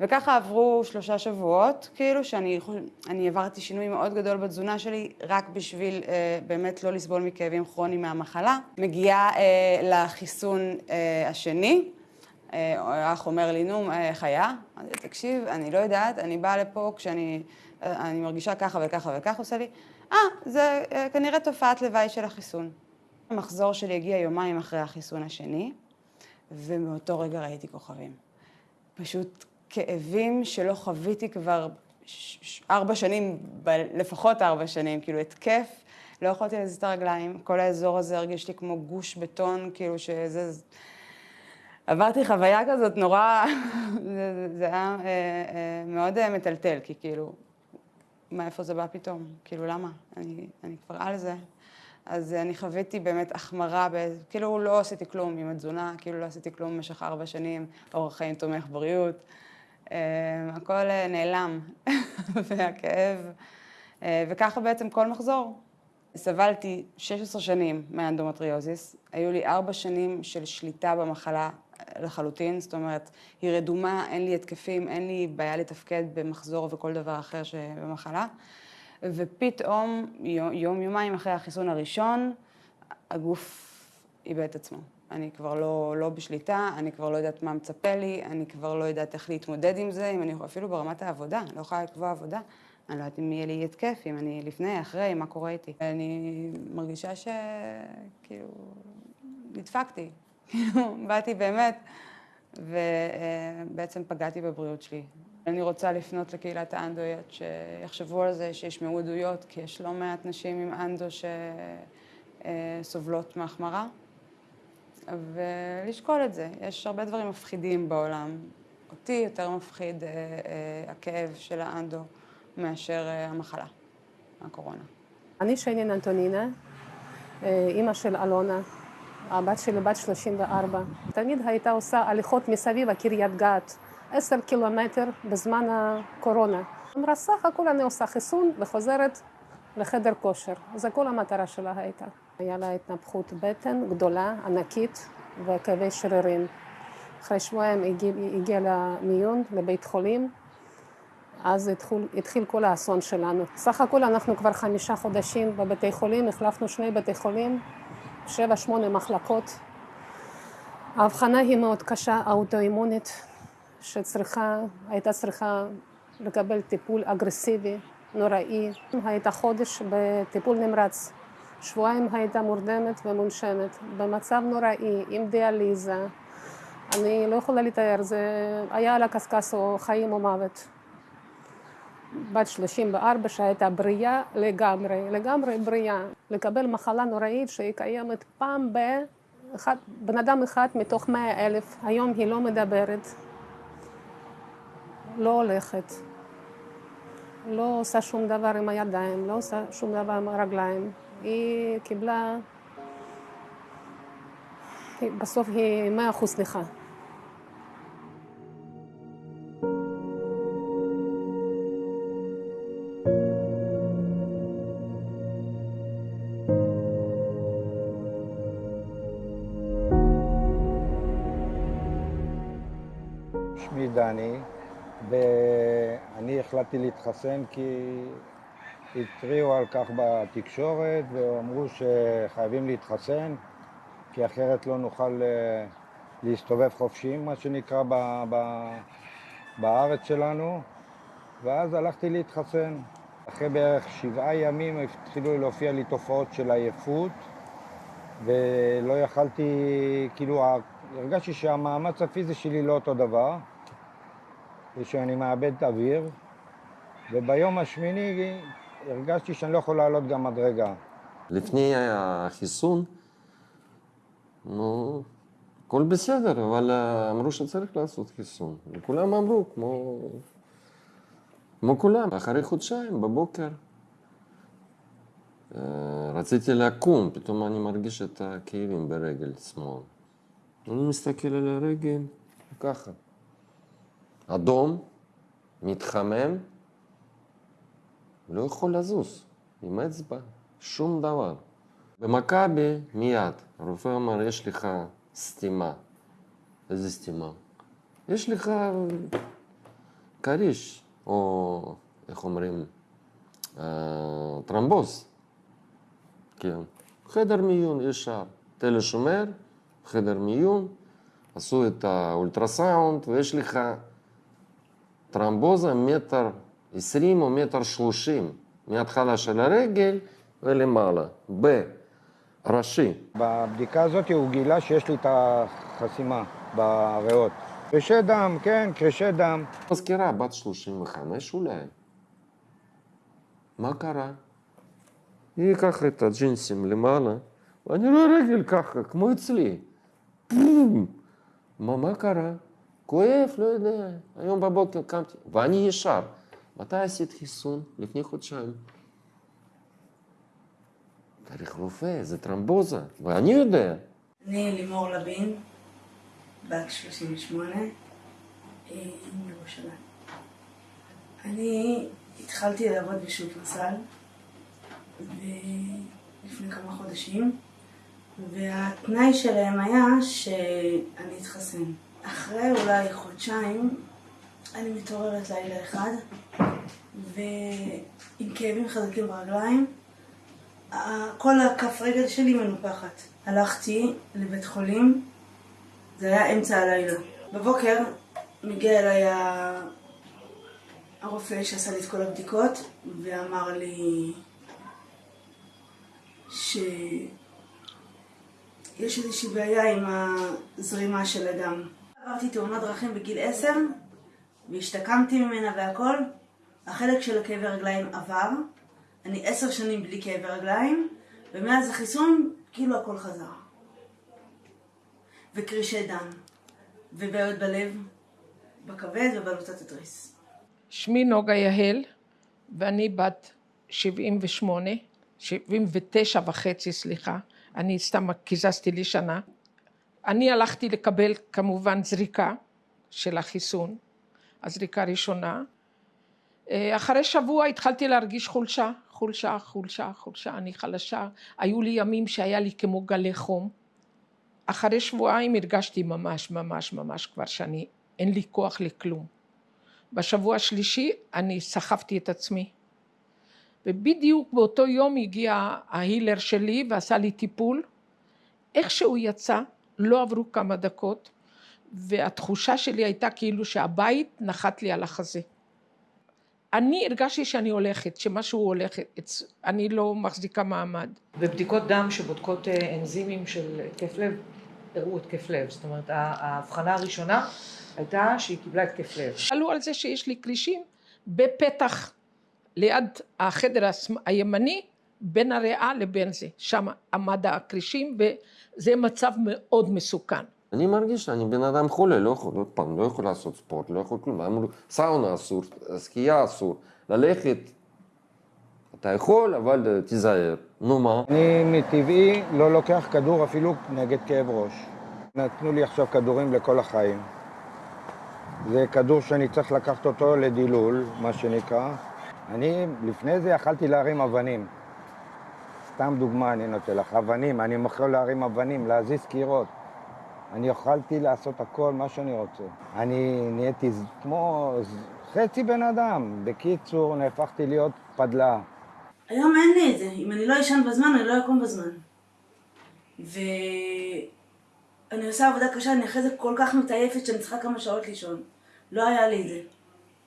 וככה עברו שלושה שבועות, כאילו שאני אני עברתי שינוי מאוד גדול בתזונה שלי, רק בשביל אה, באמת לא לסבול מכאבים כרוניים מהמחלה. מגיעה אה, לחיסון אה, השני, אה, האח אומר לי, נו, איך היה? אמרתי, תקשיב, אני לא יודעת, אני באה לפה כשאני אה, אני מרגישה ככה וככה וככה, עושה לי, אה, זה אה, כנראה תופעת לוואי של החיסון. המחזור שלי הגיע יומיים אחרי החיסון השני, ומאותו רגע ראיתי כוכבים. פשוט כאבים שלא חוויתי כבר ארבע שנים, לפחות ארבע שנים, כאילו התקף, לא יכולתי להזיז את הרגליים, כל האזור הזה הרגיש לי כמו גוש בטון, כאילו שזה... עברתי חוויה כזאת נורא, זה, זה היה אה, אה, מאוד אה, מטלטל, כי כאילו, מאיפה זה בא פתאום? כאילו, למה? אני, אני כבר על זה. אז אני חוויתי באמת החמרה, ב... כאילו לא עשיתי כלום עם התזונה, כאילו לא עשיתי כלום במשך ארבע שנים, אורח חיים תומך בריאות. אה, הכל אה, נעלם, והכאב, אה, וככה בעצם כל מחזור. סבלתי 16 שנים מאנדומטריוזיס, היו לי ארבע שנים של שליטה במחלה לחלוטין, זאת אומרת, היא רדומה, אין לי התקפים, אין לי בעיה לתפקד במחזור וכל דבר אחר שבמחלה. ופתאום, יום, יומיים אחרי החיסון הראשון, הגוף איבד את עצמו. אני כבר לא, לא בשליטה, אני כבר לא יודעת מה מצפה לי, אני כבר לא יודעת איך להתמודד עם זה, אם אני אפילו ברמת העבודה, אני לא יכולה לקבוע עבודה. אני לא יודעת אם יהיה לי התקף, אם אני לפני, אחרי, מה קורה איתי. אני מרגישה שכאילו נדפקתי, כאילו באתי באמת, ובעצם פגעתי בבריאות שלי. אני רוצה לפנות לקהילת האנדואיות שיחשבו על זה, שישמעו עדויות, כי יש לא מעט נשים עם אנדו שסובלות מהחמרה, ולשקול את זה. יש הרבה דברים מפחידים בעולם. אותי יותר מפחיד הכאב של האנדו מאשר המחלה, הקורונה. אני שיינין אנטונינה, אימא של אלונה, הבת שלי בת 34. תמיד הייתה עושה הליכות מסביב הקריית גת, עשר קילומטר בזמן הקורונה. אמרה, סך הכל אני עושה חיסון וחוזרת לחדר כושר. זו כל המטרה שלה הייתה. היה לה התנפחות בטן גדולה, ענקית, וכאבי שרירים. אחרי שבועיים הגיע, הגיע למיון, לבית חולים, אז התחיל, התחיל כל האסון שלנו. סך הכל אנחנו כבר חמישה חודשים בבתי חולים, החלפנו שני בתי חולים, שבע, שמונה מחלקות. ההבחנה היא מאוד קשה, האוטואימונית, שצריכה, הייתה צריכה לקבל טיפול אגרסיבי, נוראי. הייתה חודש בטיפול נמרץ, שבועיים הייתה מורדמת ומונשמת, במצב נוראי, עם דיאליזה. אני לא יכולה לתאר, זה היה על הקשקש או חיים או מוות. בת 34 שהייתה בריאה לגמרי, לגמרי בריאה. לקבל מחלה נוראית שהיא קיימת פעם ב... אחד, בן אדם אחד מתוך מאה אלף, היום היא לא מדברת, לא הולכת, לא עושה שום דבר עם הידיים, לא עושה שום דבר עם הרגליים. היא קיבלה, בסוף היא מאה אחוז נכה. שמי דני, ואני החלטתי להתחסן כי התריעו על כך בתקשורת ואמרו שחייבים להתחסן כי אחרת לא נוכל להסתובב חופשי, מה שנקרא, ב, ב, בארץ שלנו ואז הלכתי להתחסן. אחרי בערך שבעה ימים התחילו להופיע לי תופעות של עייפות ולא יכלתי, כאילו הרגשתי שהמאמץ הפיזי שלי לא אותו דבר ושאני מאבד אוויר וביום השמיני הרגשתי שאני לא יכול לעלות גם מדרגה. לפני החיסון, נו, הכל בסדר, אבל אמרו שצריך לעשות חיסון. וכולם אמרו, כמו, כמו כולם, אחרי חודשיים בבוקר רציתי לקום, פתאום אני מרגיש את הכאבים ברגל שמאל. אני מסתכל על הרגל, ככה. אדום, מתחמם, לא יכול לזוז עם אצבע, שום דבר. במכבי מיד, הרופא אמר, יש לך סתימה. איזה סתימה? יש לך כריש, או איך אומרים, טרמבוז. כן. חדר מיון ישר, תל השומר, חדר מיון, עשו את האולטרסאונד, ויש לך טרמבוזה מטר עשרים או מטר שלושים, מההתחלה של הרגל ולמעלה, בראשי. בבדיקה הזאת הוא גילה שיש לי את החסימה בריאות. קרישי דם, כן, קרישי דם. מזכירה, בת 35 אולי. מה קרה? היא ככה את הג'ינסים למעלה, ואני רואה רגל ככה, כמו אצלי. מה, מה קרה? כואב, לא יודע. היום בבוקר קמתי, ואני ישר. מתי עשית חיסון? לפני חודשיים. צריך רופא, זה טרמבוזה, ואני יודע. אני לימור לוין, בת 38, מירושלים. אני התחלתי לעבוד בשופרסל לפני כמה חודשים, והתנאי שלהם היה שאני אתחסן. אחרי אולי חודשיים אני מתעוררת לילה אחד, ועם כאבים חזקים ברגליים, כל הכף רגל שלי מנופחת. הלכתי לבית חולים, זה היה אמצע הלילה. בבוקר מגיע אליי הרופא שעשה לי את כל הבדיקות, ואמר לי שיש איזושהי בעיה עם הזרימה של הדם. עברתי תאונת דרכים בגיל עשר, והשתקמתי ממנה והכל, החלק של הכאבי רגליים עבר, אני עשר שנים בלי כאבי רגליים, ומאז החיסון כאילו הכל חזר. וקרישי דם, ובעיות בלב, בכבד ובלוטת התריס. שמי נוגה יהל, ואני בת 78, 79 וחצי, סליחה, אני סתם קיזזתי לי שנה. אני הלכתי לקבל כמובן זריקה של החיסון, הזריקה הראשונה. אחרי שבוע התחלתי להרגיש חולשה, חולשה, חולשה, חולשה, אני חלשה. היו לי ימים שהיה לי כמו גלי חום. אחרי שבועיים הרגשתי ממש, ממש, ממש כבר שאני, אין לי כוח לכלום. בשבוע השלישי אני סחבתי את עצמי. ובדיוק באותו יום הגיע ההילר שלי ועשה לי טיפול. איך שהוא יצא, לא עברו כמה דקות, והתחושה שלי הייתה כאילו שהבית נחת לי על החזה. אני הרגשתי שאני הולכת, שמשהו הולך, אני לא מחזיקה מעמד. בבדיקות דם שבודקות אנזימים של התקף לב, הראו התקף לב. זאת אומרת, ההבחנה הראשונה הייתה שהיא קיבלה התקף לב. עלו על זה שיש לי קרישים בפתח ליד החדר הימני, בין הריאה לבין זה. שם עמד הקרישים וזה מצב מאוד מסוכן. אני מרגיש שאני בן אדם חולה, לא יכול, עוד פעם, לא יכול לעשות ספורט, לא יכול כלום. אמרו, סאונה אסור, שחייה אסור, ללכת, אתה יכול, אבל תיזהר. נו מה? אני מטבעי לא לוקח כדור אפילו נגד כאב ראש. נתנו לי עכשיו כדורים לכל החיים. זה כדור שאני צריך לקחת אותו לדילול, מה שנקרא. אני לפני זה יכלתי להרים אבנים. סתם דוגמה אני נותן לך, אבנים, אני יכול להרים אבנים, להזיז קירות. אני יכולתי לעשות הכל, מה שאני רוצה. אני נהייתי כמו חצי בן אדם. בקיצור, נהפכתי להיות פדלה. היום אין לי את זה. אם אני לא אשן בזמן, אני לא אקום בזמן. ואני עושה עבודה קשה, אני אחרי זה כל כך מתעייפת שאני צריכה כמה שעות לישון. לא היה לי את זה.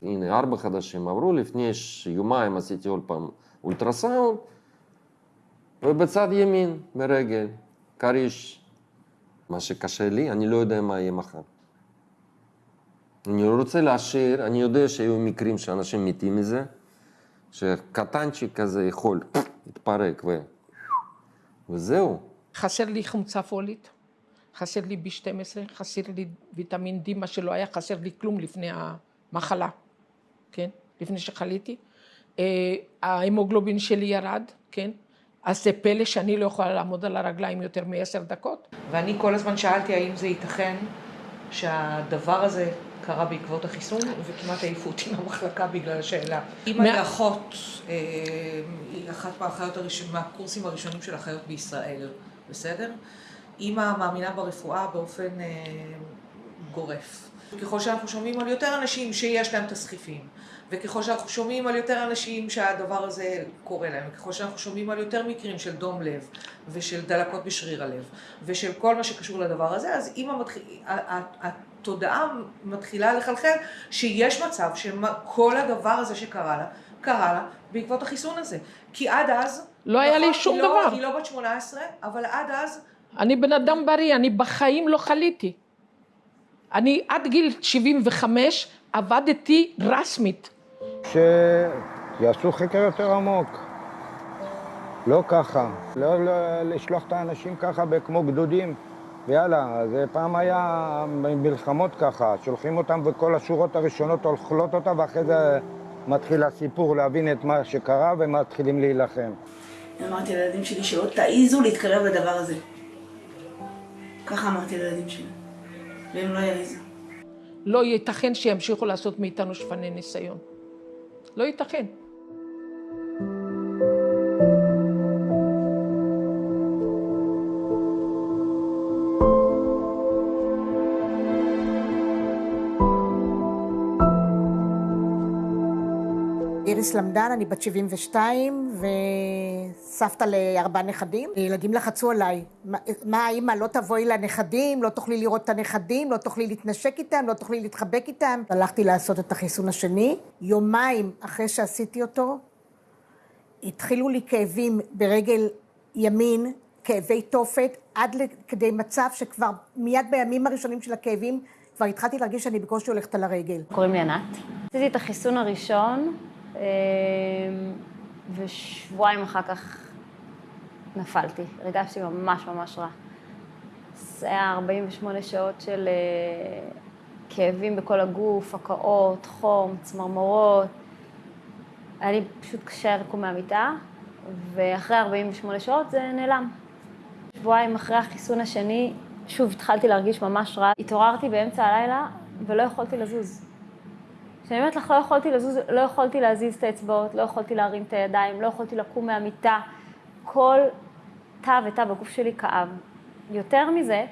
הנה, ארבע חדשים עברו, לפני יומיים עשיתי עוד פעם אולטרסאונד, ובצד ימין, ברגל, כריש. מה שקשה לי, אני לא יודע מה יהיה מחר. אני לא רוצה להשאיר, אני יודע שהיו מקרים שאנשים מתים מזה, שקטנצ'יק כזה יכול להתפרק ו... וזהו. חסר לי חומצה פולית, חסר לי B12, חסר לי ויטמין D, מה שלא היה חסר לי כלום לפני המחלה, כן? לפני שחליתי. ההמוגלובין שלי ירד, כן? אז זה פלא שאני לא יכולה לעמוד על הרגליים יותר מעשר דקות. ואני כל הזמן שאלתי האם זה ייתכן שהדבר הזה קרה בעקבות החיסון, וכמעט העיפו אותי מהמחלקה בגלל השאלה. אימא היא אחות, היא אחת מהאחיות הראשונים, מהקורסים הראשונים של אחיות בישראל, בסדר? אימא מאמינה ברפואה באופן גורף. ככל שאנחנו שומעים על יותר אנשים שיש להם תסחיפים, וככל שאנחנו שומעים על יותר אנשים שהדבר הזה קורה להם, וככל שאנחנו שומעים על יותר מקרים של דום לב, ושל דלקות בשריר הלב, ושל כל מה שקשור לדבר הזה, אז אם המתח... התודעה מתחילה לחלחל שיש מצב שכל הדבר הזה שקרה לה, קרה לה בעקבות החיסון הזה. כי עד אז... לא היה לי שום לא, דבר. היא לא בת 18, אבל עד אז... אני בן אדם בריא, אני בחיים לא חליתי. אני עד גיל 75 עבדתי רסמית. שיעשו חקר יותר עמוק. לא ככה. לא, לא לשלוח את האנשים ככה כמו גדודים. ויאללה, זה פעם היה מלחמות ככה, שולחים אותם וכל השורות הראשונות אוכלות אותה ואחרי זה מתחיל הסיפור להבין את מה שקרה ומתחילים להילחם. אמרתי לילדים שלי שלא תעיזו להתקרב לדבר הזה. ככה אמרתי לילדים שלי, והם לא יעיזו. לא ייתכן שימשיכו לעשות מאיתנו שפני ניסיון. לא ייתכן. איריס למדן, אני בת 72 וסבתא לארבעה נכדים. ילדים לחצו עליי, מה האמא, לא תבואי לנכדים, לא תוכלי לראות את הנכדים, לא תוכלי להתנשק איתם, לא תוכלי להתחבק איתם. הלכתי לעשות את החיסון השני. יומיים אחרי שעשיתי אותו, התחילו לי כאבים ברגל ימין, כאבי תופת, עד כדי מצב שכבר מיד בימים הראשונים של הכאבים כבר התחלתי להרגיש שאני בקושי הולכת על הרגל. קוראים לי ענת. עשיתי את החיסון הראשון, אה, ושבועיים אחר כך נפלתי. הרגשתי ממש ממש רע. זה היה 48 שעות של אה, כאבים בכל הגוף, הקאות, חום, צמרמורות. היה לי פשוט קשה לקום מהמיטה, ואחרי 48 שעות זה נעלם. שבועיים אחרי החיסון השני, שוב התחלתי להרגיש ממש רע. התעוררתי באמצע הלילה ולא יכולתי לזוז. כשאני אומרת לך, לא יכולתי לזוז, לא יכולתי להזיז את האצבעות, לא יכולתי להרים את הידיים, לא יכולתי לקום מהמיטה. כל תא ותא בגוף שלי כאב. יותר מזה,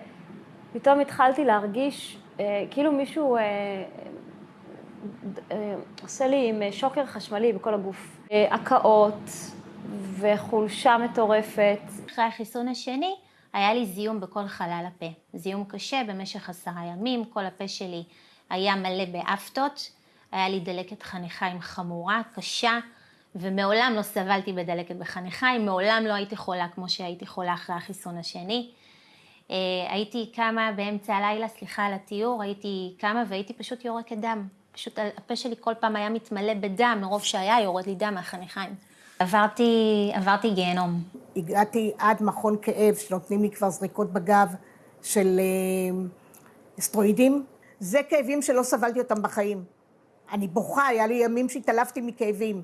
פתאום התחלתי להרגיש אה, כאילו מישהו אה, אה, עושה לי עם שוקר חשמלי בכל הגוף. אה, הקאות וחולשה מטורפת. אחרי החיסון השני, היה לי זיהום בכל חלל הפה. זיהום קשה במשך עשרה ימים, כל הפה שלי היה מלא באפטות, היה לי דלקת חניכיים חמורה, קשה, ומעולם לא סבלתי בדלקת בחניכיים, מעולם לא הייתי חולה כמו שהייתי חולה אחרי החיסון השני. אה, הייתי קמה באמצע הלילה, סליחה על התיאור, הייתי קמה והייתי פשוט יורקת דם. פשוט הפה שלי כל פעם היה מתמלא בדם, מרוב שהיה יורד לי דם מהחניכיים. עברתי, עברתי גיהנום. הגעתי עד מכון כאב, שנותנים לי כבר זריקות בגב של אה, אסטרואידים. זה כאבים שלא סבלתי אותם בחיים. אני בוכה, היה לי ימים שהתעלפתי מכאבים.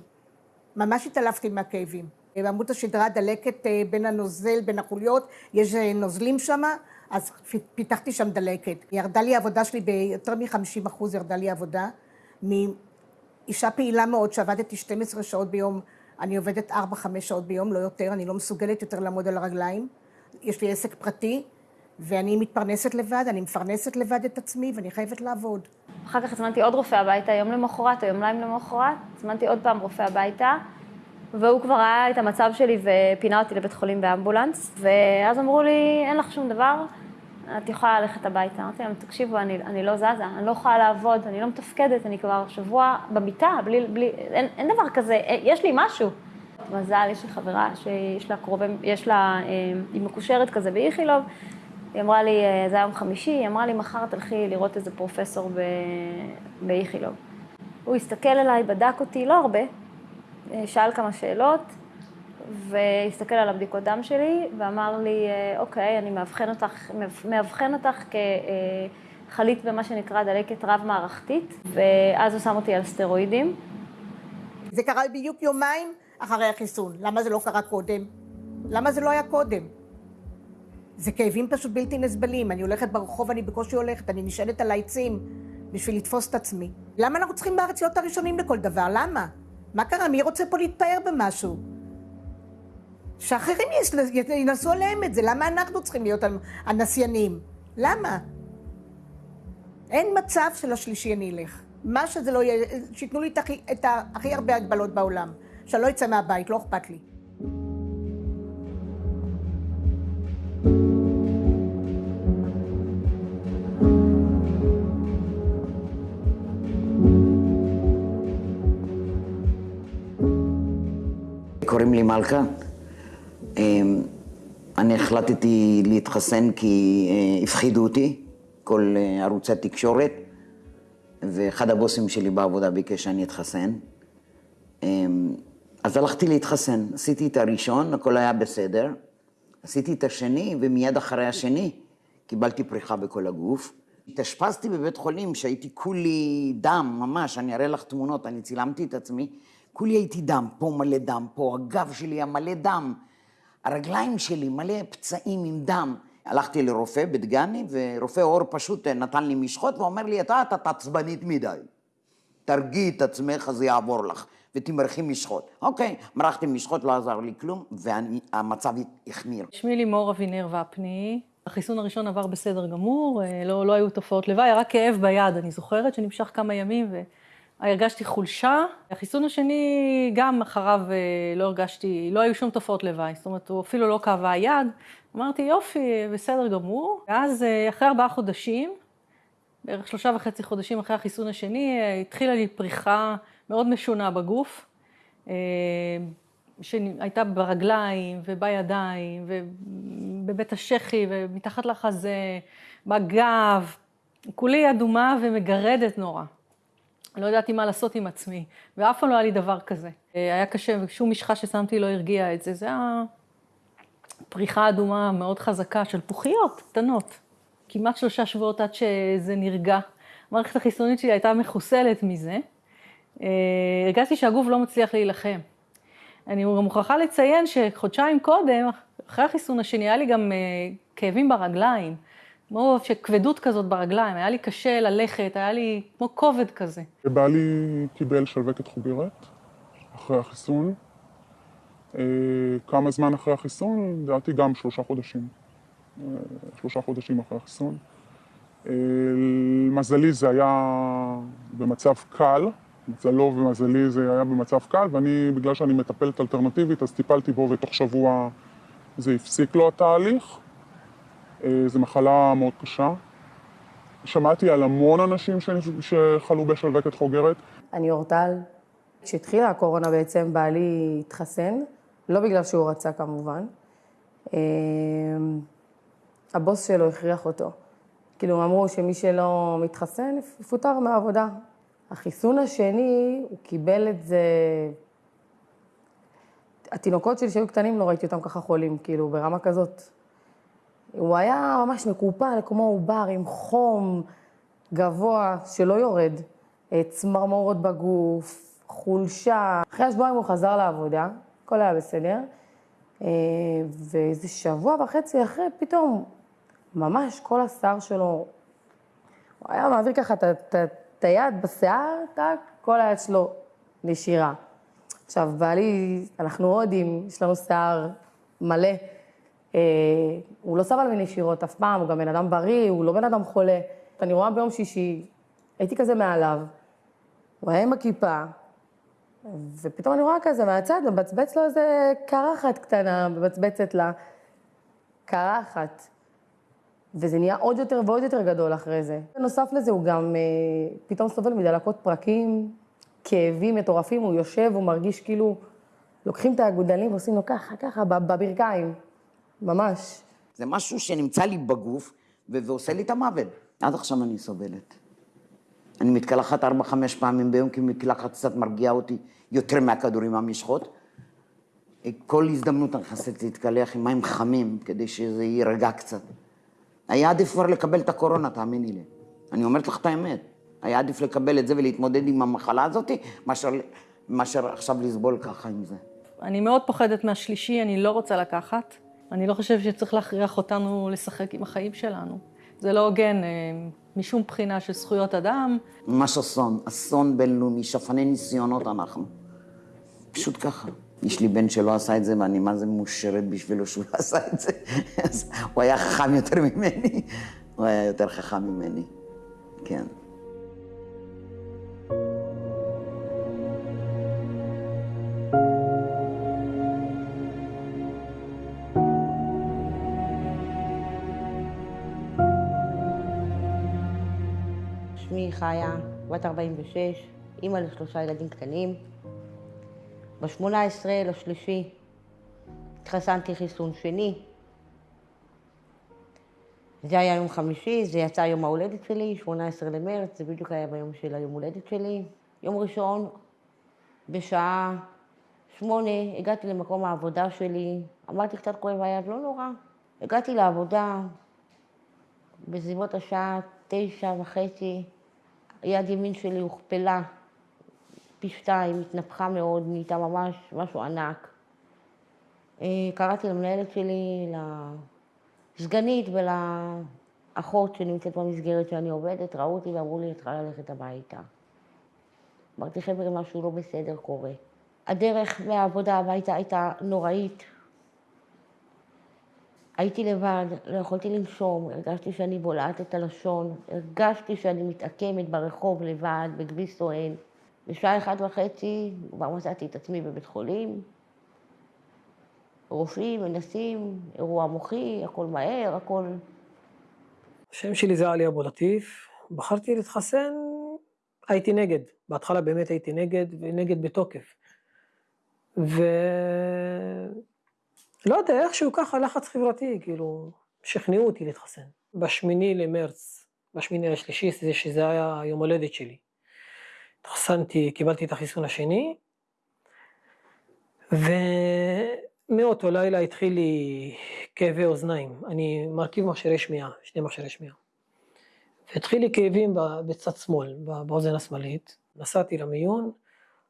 ממש התעלפתי מהכאבים. בעמוד השדרה דלקת אה, בין הנוזל, בין החוליות, יש אה, נוזלים שם, אז פיתחתי שם דלקת. ירדה לי העבודה שלי ביותר מ-50 אחוז, ירדה לי העבודה. מאישה פעילה מאוד, שעבדתי 12 שעות ביום, אני עובדת 4-5 שעות ביום, לא יותר, אני לא מסוגלת יותר לעמוד על הרגליים. יש לי עסק פרטי, ואני מתפרנסת לבד, אני מפרנסת לבד את עצמי, ואני חייבת לעבוד. אחר כך הזמנתי עוד רופא הביתה, יום למחרת או יומיים למחרת, הזמנתי עוד פעם רופא הביתה, והוא כבר ראה את המצב שלי ופינה אותי לבית חולים באמבולנס, ואז אמרו לי, אין לך שום דבר, את יכולה ללכת הביתה. אמרתי להם, תקשיבו, אני, אני לא זזה, אני לא יכולה לעבוד, אני לא מתפקדת, אני כבר שבוע במיטה, בלי, בלי, אין, אין דבר כזה, יש לי משהו. מזל, יש לי חברה שיש לה קרובי, יש לה, אה, היא מקושרת כזה באיכילוב, היא אמרה לי, אה, זה היה יום חמישי, היא אמרה לי, מחר תלכי לראות איזה פרופסור באיכילוב. הוא הסתכל עליי, בדק אותי, לא הרבה, אה, שאל כמה שאלות, והסתכל על הבדיקות דם שלי, ואמר לי, אה, אוקיי, אני מאבחן אותך, מאבחן אותך כחלית במה שנקרא דלקת רב-מערכתית, ואז הוא שם אותי על סטרואידים. זה קרה בדיוק יומיים אחרי החיסון. למה זה לא קרה קודם? למה זה לא היה קודם? זה כאבים פשוט בלתי נסבלים. אני הולכת ברחוב, אני בקושי הולכת, אני נשענת על העצים בשביל לתפוס את עצמי. למה אנחנו צריכים בארץ להיות הראשונים לכל דבר? למה? מה קרה? מי רוצה פה להתפאר במשהו? שאחרים ינסו עליהם את זה. למה אנחנו צריכים להיות הנסיינים? למה? אין מצב שלשלישי אני אלך. מה שזה לא יהיה, שייתנו לי את הכי, את הכי הרבה הגבלות בעולם. שאני לא אצא מהבית, לא אכפת לי. קוראים לי מלכה. אמ, אני החלטתי להתחסן כי אה, הפחידו אותי, כל אה, ערוצי התקשורת, ואחד הבוסים שלי בעבודה ביקש שאני אתחסן. אמ, אז הלכתי להתחסן, עשיתי את הראשון, הכל היה בסדר. עשיתי את השני, ומיד אחרי השני קיבלתי פריחה בכל הגוף. התאשפזתי בבית חולים שהייתי כולי דם, ממש, אני אראה לך תמונות, אני צילמתי את עצמי. כולי הייתי דם, פה מלא דם, פה הגב שלי היה מלא דם. הרגליים שלי מלא פצעים עם דם. הלכתי לרופא בדגני, ורופא עור פשוט נתן לי משחות ואומר לי, אתה, אתה עצבנית מדי. תרגיעי את עצמך, אז יעבור לך, ותמרחי משחות. אוקיי, מרחתי משחות, לא עזר לי כלום, והמצב החמיר. שמי לימור אבינר ופני. החיסון הראשון עבר בסדר גמור, אה, לא, לא היו תופעות לוואי, רק כאב ביד, אני זוכרת, שנמשך כמה ימים, ו... הרגשתי חולשה. החיסון השני, גם אחריו אה, לא הרגשתי, לא היו שום תופעות לוואי, זאת אומרת, הוא אפילו לא כאבה היד. אמרתי, יופי, בסדר גמור. ואז אה, אחרי ארבעה חודשים, בערך שלושה וחצי חודשים אחרי החיסון השני, אה, התחילה לי פריחה מאוד משונה בגוף, שהייתה ברגליים ובידיים ובבית השחי ומתחת לחזה, בגב. כולי אדומה ומגרדת נורא. לא ידעתי מה לעשות עם עצמי, ואף פעם לא היה לי דבר כזה. היה קשה, ושום משחה ששמתי לא הרגיע את זה. זה היה פריחה אדומה מאוד חזקה של פוחיות קטנות. כמעט שלושה שבועות עד שזה נרגע. המערכת החיסונית שלי הייתה מחוסלת מזה. הרגשתי שהגוף לא מצליח להילחם. אני גם מוכרחה לציין שחודשיים קודם, אחרי החיסון השני, היה לי גם כאבים ברגליים. כמו שכבדות כזאת ברגליים, היה לי קשה ללכת, היה לי כמו כובד כזה. בעלי קיבל שלווקת חוגרת אחרי החיסון. כמה זמן אחרי החיסון? לדעתי גם שלושה חודשים. שלושה חודשים אחרי החיסון. למזלי זה היה במצב קל, מזלו ומזלי זה היה במצב קל, ואני, בגלל שאני מטפלת אלטרנטיבית, אז טיפלתי בו ותוך שבוע זה הפסיק לו התהליך. זו מחלה מאוד קשה. שמעתי על המון אנשים שחלו בשלווקת חוגרת. אני אורטל. כשהתחילה הקורונה בעצם בעלי התחסן, לא בגלל שהוא רצה כמובן. הבוס שלו הכריח אותו. כאילו אמרו שמי שלא מתחסן יפוטר מהעבודה. החיסון השני, הוא קיבל את זה... התינוקות שלי שהיו קטנים, לא ראיתי אותם ככה חולים, כאילו ברמה כזאת. הוא היה ממש מקופל, כמו עובר, עם חום גבוה שלא יורד, צמרמורות בגוף, חולשה. אחרי השבועיים הוא חזר לעבודה, הכל היה בסדר, ואיזה שבוע וחצי אחרי, פתאום, ממש כל השיער שלו, הוא היה מעביר ככה את היד בשיער, טק, כל היד שלו נשירה. עכשיו, בעלי, אנחנו הודים, יש לנו שיער מלא. הוא לא סבל מנשירות אף פעם, הוא גם בן אדם בריא, הוא לא בן אדם חולה. אני רואה ביום שישי, הייתי כזה מעליו, הוא היה עם הכיפה, ופתאום אני רואה כזה מהצד, מבצבץ לו איזה קרחת קטנה, מבצבצת לה קרחת. וזה נהיה עוד יותר ועוד יותר גדול אחרי זה. בנוסף לזה, הוא גם אה, פתאום סובל מדלקות פרקים, כאבים מטורפים, הוא יושב, הוא מרגיש כאילו, לוקחים את האגודלים ועושים לו ככה, ככה, בברכיים. ממש. זה משהו שנמצא לי בגוף ועושה לי את המוות. עד עכשיו אני סובלת. אני מתקלחת ארבע-חמש פעמים ביום, כי מקלחת קצת מרגיעה אותי יותר מהכדורים המשחות. כל הזדמנות אני נכנסת להתקלח עם מים חמים, כדי שזה יירגע קצת. היה עדיף כבר לקבל את הקורונה, תאמיני לי. אני אומרת לך את האמת. היה עדיף לקבל את זה ולהתמודד עם המחלה הזאת, מאשר, מאשר עכשיו לסבול ככה עם זה. אני מאוד פוחדת מהשלישי, אני לא רוצה לקחת. אני לא חושבת שצריך להכריח אותנו לשחק עם החיים שלנו. זה לא הוגן משום בחינה של זכויות אדם. ממש אסון, אסון בינלאומי, שפני ניסיונות אנחנו. פשוט ככה. יש לי בן שלא עשה את זה, ואני מה זה מאושרת בשבילו שהוא לא עשה את זה. הוא היה חכם יותר ממני. הוא היה יותר חכם ממני, כן. שמי חיה, בת 46, אימא לשלושה ילדים קטנים. ב-18 לשלישי התחסנתי חיסון שני. זה היה יום חמישי, זה יצא יום ההולדת שלי, 18 למרץ, זה בדיוק היה ביום של היום הולדת שלי. יום ראשון, בשעה שמונה, הגעתי למקום העבודה שלי, אמרתי קצת כואב היד, לא נורא. הגעתי לעבודה בסביבות השעה תשע וחצי, יד ימין שלי הוכפלה פי שתיים, התנפחה מאוד, נהייתה ממש משהו ענק. קראתי למנהלת שלי, לסגנית ולאחות שנמצאת במסגרת שאני עובדת, ראו אותי ואמרו לי, את צריכה ללכת הביתה. אמרתי, חבר'ה, משהו לא בסדר קורה. הדרך מהעבודה הביתה הייתה נוראית. הייתי לבד, לא יכולתי לנשום, הרגשתי שאני בולעת את הלשון, הרגשתי שאני מתעקמת ברחוב לבד, בכביש סואן. בשעה אחת וחצי כבר מצאתי את עצמי בבית חולים. רופאים מנסים, אירוע מוחי, הכל מהר, הכל... השם שלי זה עלי אבו לטיף. בחרתי להתחסן, הייתי נגד. בהתחלה באמת הייתי נגד, ונגד בתוקף. ו... לא יודע, איכשהו ככה לחץ חברתי, כאילו, שכנעו אותי להתחסן. בשמיני למרץ בשמיני לשלישי, זה שזה היה יום הולדת שלי. התחסנתי, קיבלתי את החיסון השני, ומאותו לילה התחיל לי כאבי אוזניים. אני מרכיב מכשירי שמיעה, שני מכשירי שמיעה. והתחיל לי כאבים בצד שמאל, באוזן השמאלית. נסעתי למיון,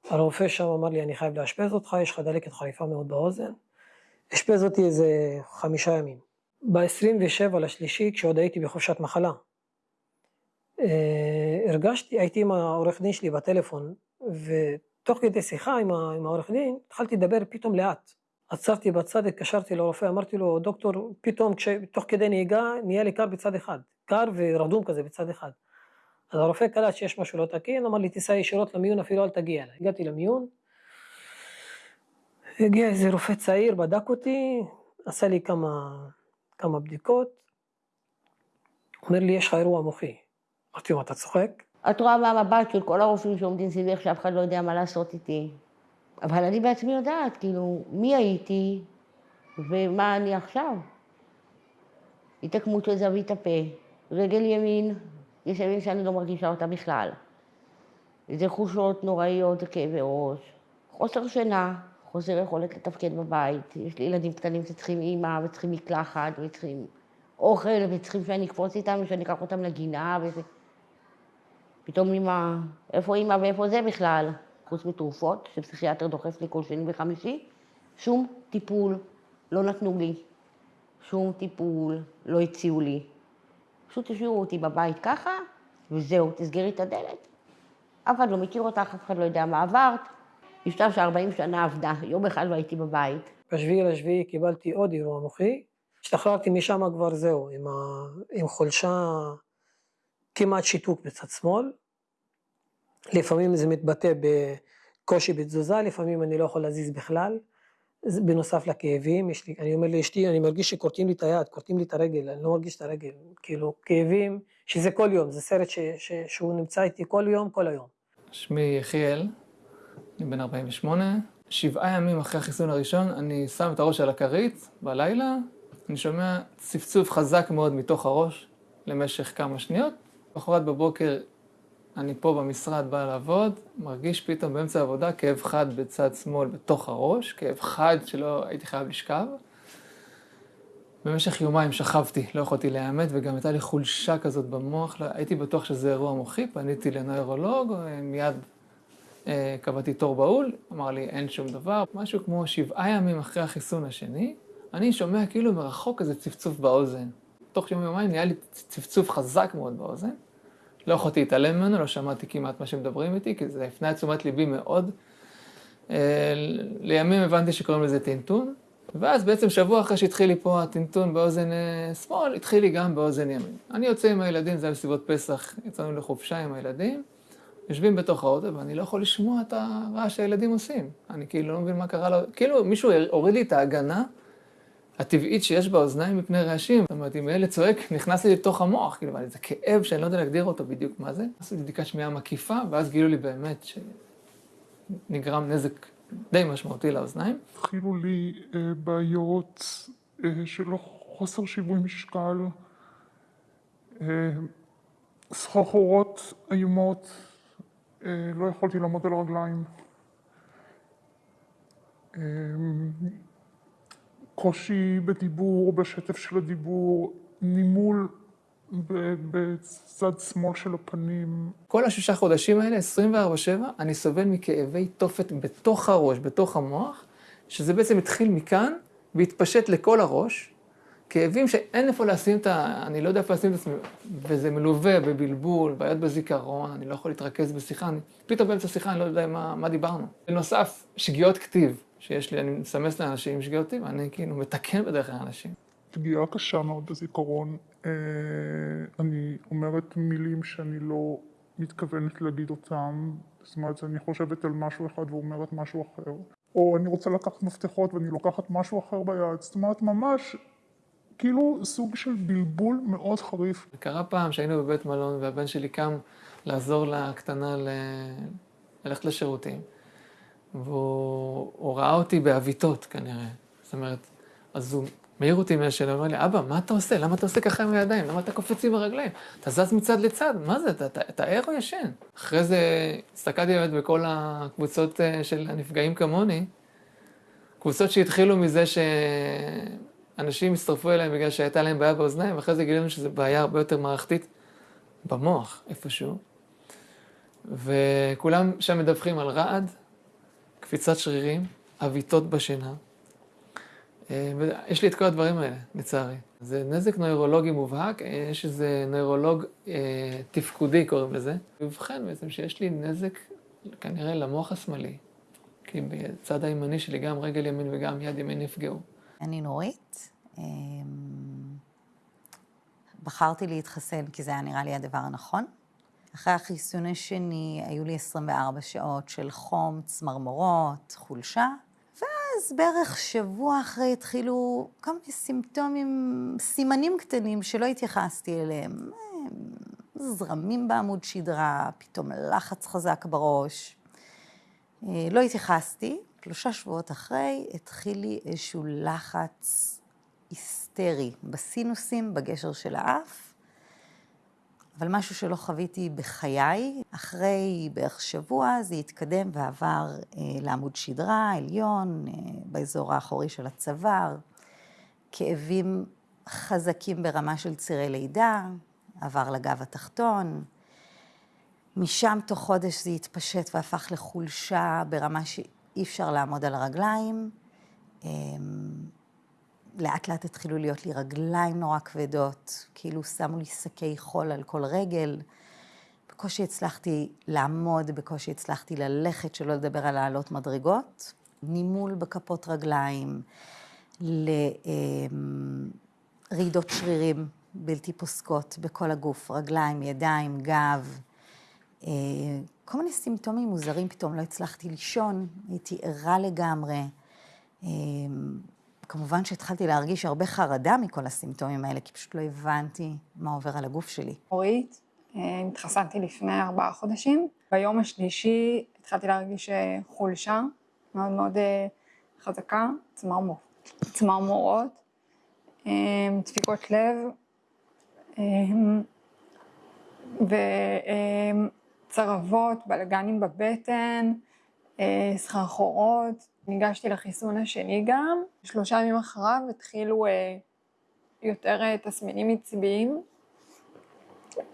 הרופא שם אמר לי, אני חייב לאשפז אותך, יש לך דלקת חריפה מאוד באוזן. אשפז אותי איזה חמישה ימים. ב-27 לשלישי, כשעוד הייתי בחופשת מחלה, אה, הרגשתי, הייתי עם העורך דין שלי בטלפון, ותוך כדי שיחה עם, עם העורך דין, התחלתי לדבר פתאום לאט. עצרתי בצד, התקשרתי לרופא, אמרתי לו, דוקטור, פתאום, תוך כדי נהיגה, נהיה לי קר בצד אחד. קר ורדום כזה בצד אחד. אז הרופא קלט שיש משהו לא תקין, אמר לי, תיסע ישירות למיון, אפילו אל תגיע אליי. הגעתי למיון, הגיע איזה רופא צעיר, בדק אותי, עשה לי כמה, כמה בדיקות, אומר לי, יש לך אירוע מוחי. אמרתי לו, אתה צוחק? את רואה מהמבט של כל הרופאים שעומדים סביבך, שאף אחד לא יודע מה לעשות איתי. אבל אני בעצמי יודעת, כאילו, מי הייתי ומה אני עכשיו. התעקמות של זווית הפה, רגל ימין, יש ימים שאני לא מרגישה אותה בכלל. זה חושות נוראיות, כאבי ראש, חוסר שינה, חוסר יכולת לתפקד בבית. יש לי ילדים קטנים שצריכים אימא, וצריכים מקלחת, וצריכים אוכל, וצריכים שאני אקפוץ איתם, ושאני אקח אותם לגינה, וזה... פתאום אימא, איפה אימא ואיפה זה בכלל? חוץ מתרופות, שפסיכיאטר דוחף לי כל שני וחמישי, שום טיפול לא נתנו לי. שום טיפול לא הציעו לי. פשוט השאירו אותי בבית ככה, וזהו, תסגרי את הדלת. אף אחד לא מכיר אותך, אף אחד לא יודע מה עברת. משטר ש-40 שנה עבדה, יום אחד לא הייתי בבית. בשביעי לשביעי קיבלתי עוד אירוע מוחי, השתחררתי משם כבר זהו, עם, ה... עם חולשה, כמעט שיתוק בצד שמאל. לפעמים זה מתבטא בקושי בתזוזה, לפעמים אני לא יכול להזיז בכלל. בנוסף לכאבים, יש לי, אני אומר לאשתי, אני מרגיש שכורתים לי את היד, כורתים לי את הרגל, אני לא מרגיש את הרגל, כאילו כאבים, שזה כל יום, זה סרט ש, ש, שהוא נמצא איתי כל יום, כל היום. שמי יחיאל, אני בן 48, שבעה ימים אחרי החיסון הראשון, אני שם את הראש על הכרית בלילה, אני שומע צפצוף חזק מאוד מתוך הראש למשך כמה שניות, בחורת בבוקר אני פה במשרד בא לעבוד, מרגיש פתאום באמצע העבודה כאב חד בצד שמאל בתוך הראש, כאב חד שלא הייתי חייב לשכב. במשך יומיים שכבתי, לא יכולתי להיעמד, וגם הייתה לי חולשה כזאת במוח, לא, הייתי בטוח שזה אירוע מוחי, פניתי לנוירולוג, מיד קבעתי תור בהול, אמר לי אין שום דבר. משהו כמו שבעה ימים אחרי החיסון השני, אני שומע כאילו מרחוק איזה צפצוף באוזן. תוך יום יומיים נהיה לי צפצוף חזק מאוד באוזן. לא יכולתי להתעלם ממנו, לא שמעתי כמעט מה שמדברים איתי, כי זה הפנה את תשומת ליבי מאוד. אה, לימים הבנתי שקוראים לזה טינטון, ואז בעצם שבוע אחרי שהתחיל לי פה הטינטון באוזן אה, שמאל, התחיל לי גם באוזן ימין. אני יוצא עם הילדים, זה היה בסביבות פסח, יצאנו לחופשה עם הילדים, יושבים בתוך האוטו, ואני לא יכול לשמוע את הרעש שהילדים עושים. אני כאילו לא מבין מה קרה לו, כאילו מישהו הוריד לי את ההגנה. הטבעית שיש באוזניים מפני רעשים. זאת אומרת, אם הילד צועק, נכנס לי לתוך המוח, כאילו, זה כאב שאני לא יודע להגדיר אותו בדיוק מה זה. עשו לי בדיקת שמיעה מקיפה, ואז גילו לי באמת שנגרם נזק די משמעותי לאוזניים. התחילו לי אה, בעיות אה, של חוסר שיווי משקל, אה, סחרחורות איומות, לא יכולתי לעמוד על הרגליים. אה, קושי בדיבור, בשטף של הדיבור, נימול בצד שמאל של הפנים. כל השישה חודשים האלה, 24/7, אני סובל מכאבי תופת בתוך הראש, בתוך המוח, שזה בעצם התחיל מכאן והתפשט לכל הראש. כאבים שאין איפה לשים את ה... אני לא יודע איפה לשים את עצמי, וזה מלווה בבלבול, בעיות בזיכרון, אני לא יכול להתרכז בשיחה, אני... פתאום באמצע שיחה אני לא יודע מה, מה דיברנו. בנוסף, שגיאות כתיב. שיש לי, אני מסמס לאנשים עם שגיאותים, ואני כאילו מתקן בדרך כלל אנשים. פגיעה קשה מאוד בזיכרון. אה, אני אומרת מילים שאני לא מתכוונת להגיד אותם, זאת אומרת, אני חושבת על משהו אחד ואומרת משהו אחר. או אני רוצה לקחת מפתחות ואני לוקחת משהו אחר ביד, זאת אומרת, ממש כאילו סוג של בלבול מאוד חריף. קרה פעם שהיינו בבית מלון והבן שלי קם לעזור לקטנה ל... ללכת לשירותים. והוא ראה אותי בעוויתות כנראה. זאת אומרת, אז הוא מעיר אותי מהשאלה, אומר לי, אבא, מה אתה עושה? למה אתה עושה ככה עם הידיים? למה אתה קופץ עם הרגליים? אתה זז מצד לצד, מה זה? אתה, אתה, אתה ער או ישן? אחרי זה הסתכלתי באמת בכל הקבוצות אה, של הנפגעים כמוני, קבוצות שהתחילו מזה שאנשים הצטרפו אליהם בגלל שהייתה להם בעיה באוזניים, ואחרי זה גילינו שזו בעיה הרבה יותר מערכתית במוח, איפשהו. וכולם שם מדווחים על רעד, קפיצת שרירים, עוויתות בשינה. אה, יש לי את כל הדברים האלה, לצערי. זה נזק נוירולוגי מובהק, אה, יש איזה נוירולוג אה, תפקודי, קוראים לזה. ובכן, בעצם שיש לי נזק כנראה למוח השמאלי, כי בצד הימני שלי גם רגל ימין וגם יד ימין נפגעו. אני נורית. אמ, בחרתי להתחסן כי זה היה נראה לי הדבר הנכון. אחרי החיסון השני היו לי 24 שעות של חום, צמרמורות, חולשה, ואז בערך שבוע אחרי התחילו כל מיני סימפטומים, סימנים קטנים שלא התייחסתי אליהם. זרמים בעמוד שדרה, פתאום לחץ חזק בראש. אה, לא התייחסתי, שלושה שבועות אחרי התחיל לי איזשהו לחץ היסטרי בסינוסים, בגשר של האף, אבל משהו שלא חוויתי בחיי. אחרי בערך שבוע זה התקדם ועבר אה, לעמוד שדרה, עליון, אה, באזור האחורי של הצוואר, כאבים חזקים ברמה של צירי לידה, עבר לגב התחתון. משם תוך חודש זה התפשט והפך לחולשה ברמה שאי אפשר לעמוד על הרגליים. אמ, לאט לאט התחילו להיות לי רגליים נורא כבדות, כאילו שמו לי שקי חול על כל רגל. בקושי הצלחתי לעמוד, בקושי הצלחתי ללכת, שלא לדבר על לעלות מדרגות. נימול בכפות רגליים, לרעידות שרירים בלתי פוסקות בכל הגוף, רגליים, ידיים, גב. כל מיני סימפטומים מוזרים, פתאום לא הצלחתי לישון, הייתי ערה לגמרי. אה, כמובן שהתחלתי להרגיש הרבה חרדה מכל הסימפטומים האלה, כי פשוט לא הבנתי מה עובר על הגוף שלי. אורית, אה, התחסנתי לפני ארבעה חודשים. ביום השלישי התחלתי להרגיש אה, חולשה מאוד מאוד חזקה, צמרמורות, דפיקות לב וצרבות, בלגנים בבטן, סחרחורות. ניגשתי לחיסון השני גם, שלושה ימים אחריו התחילו אה, יותר אה, תסמינים עצביים,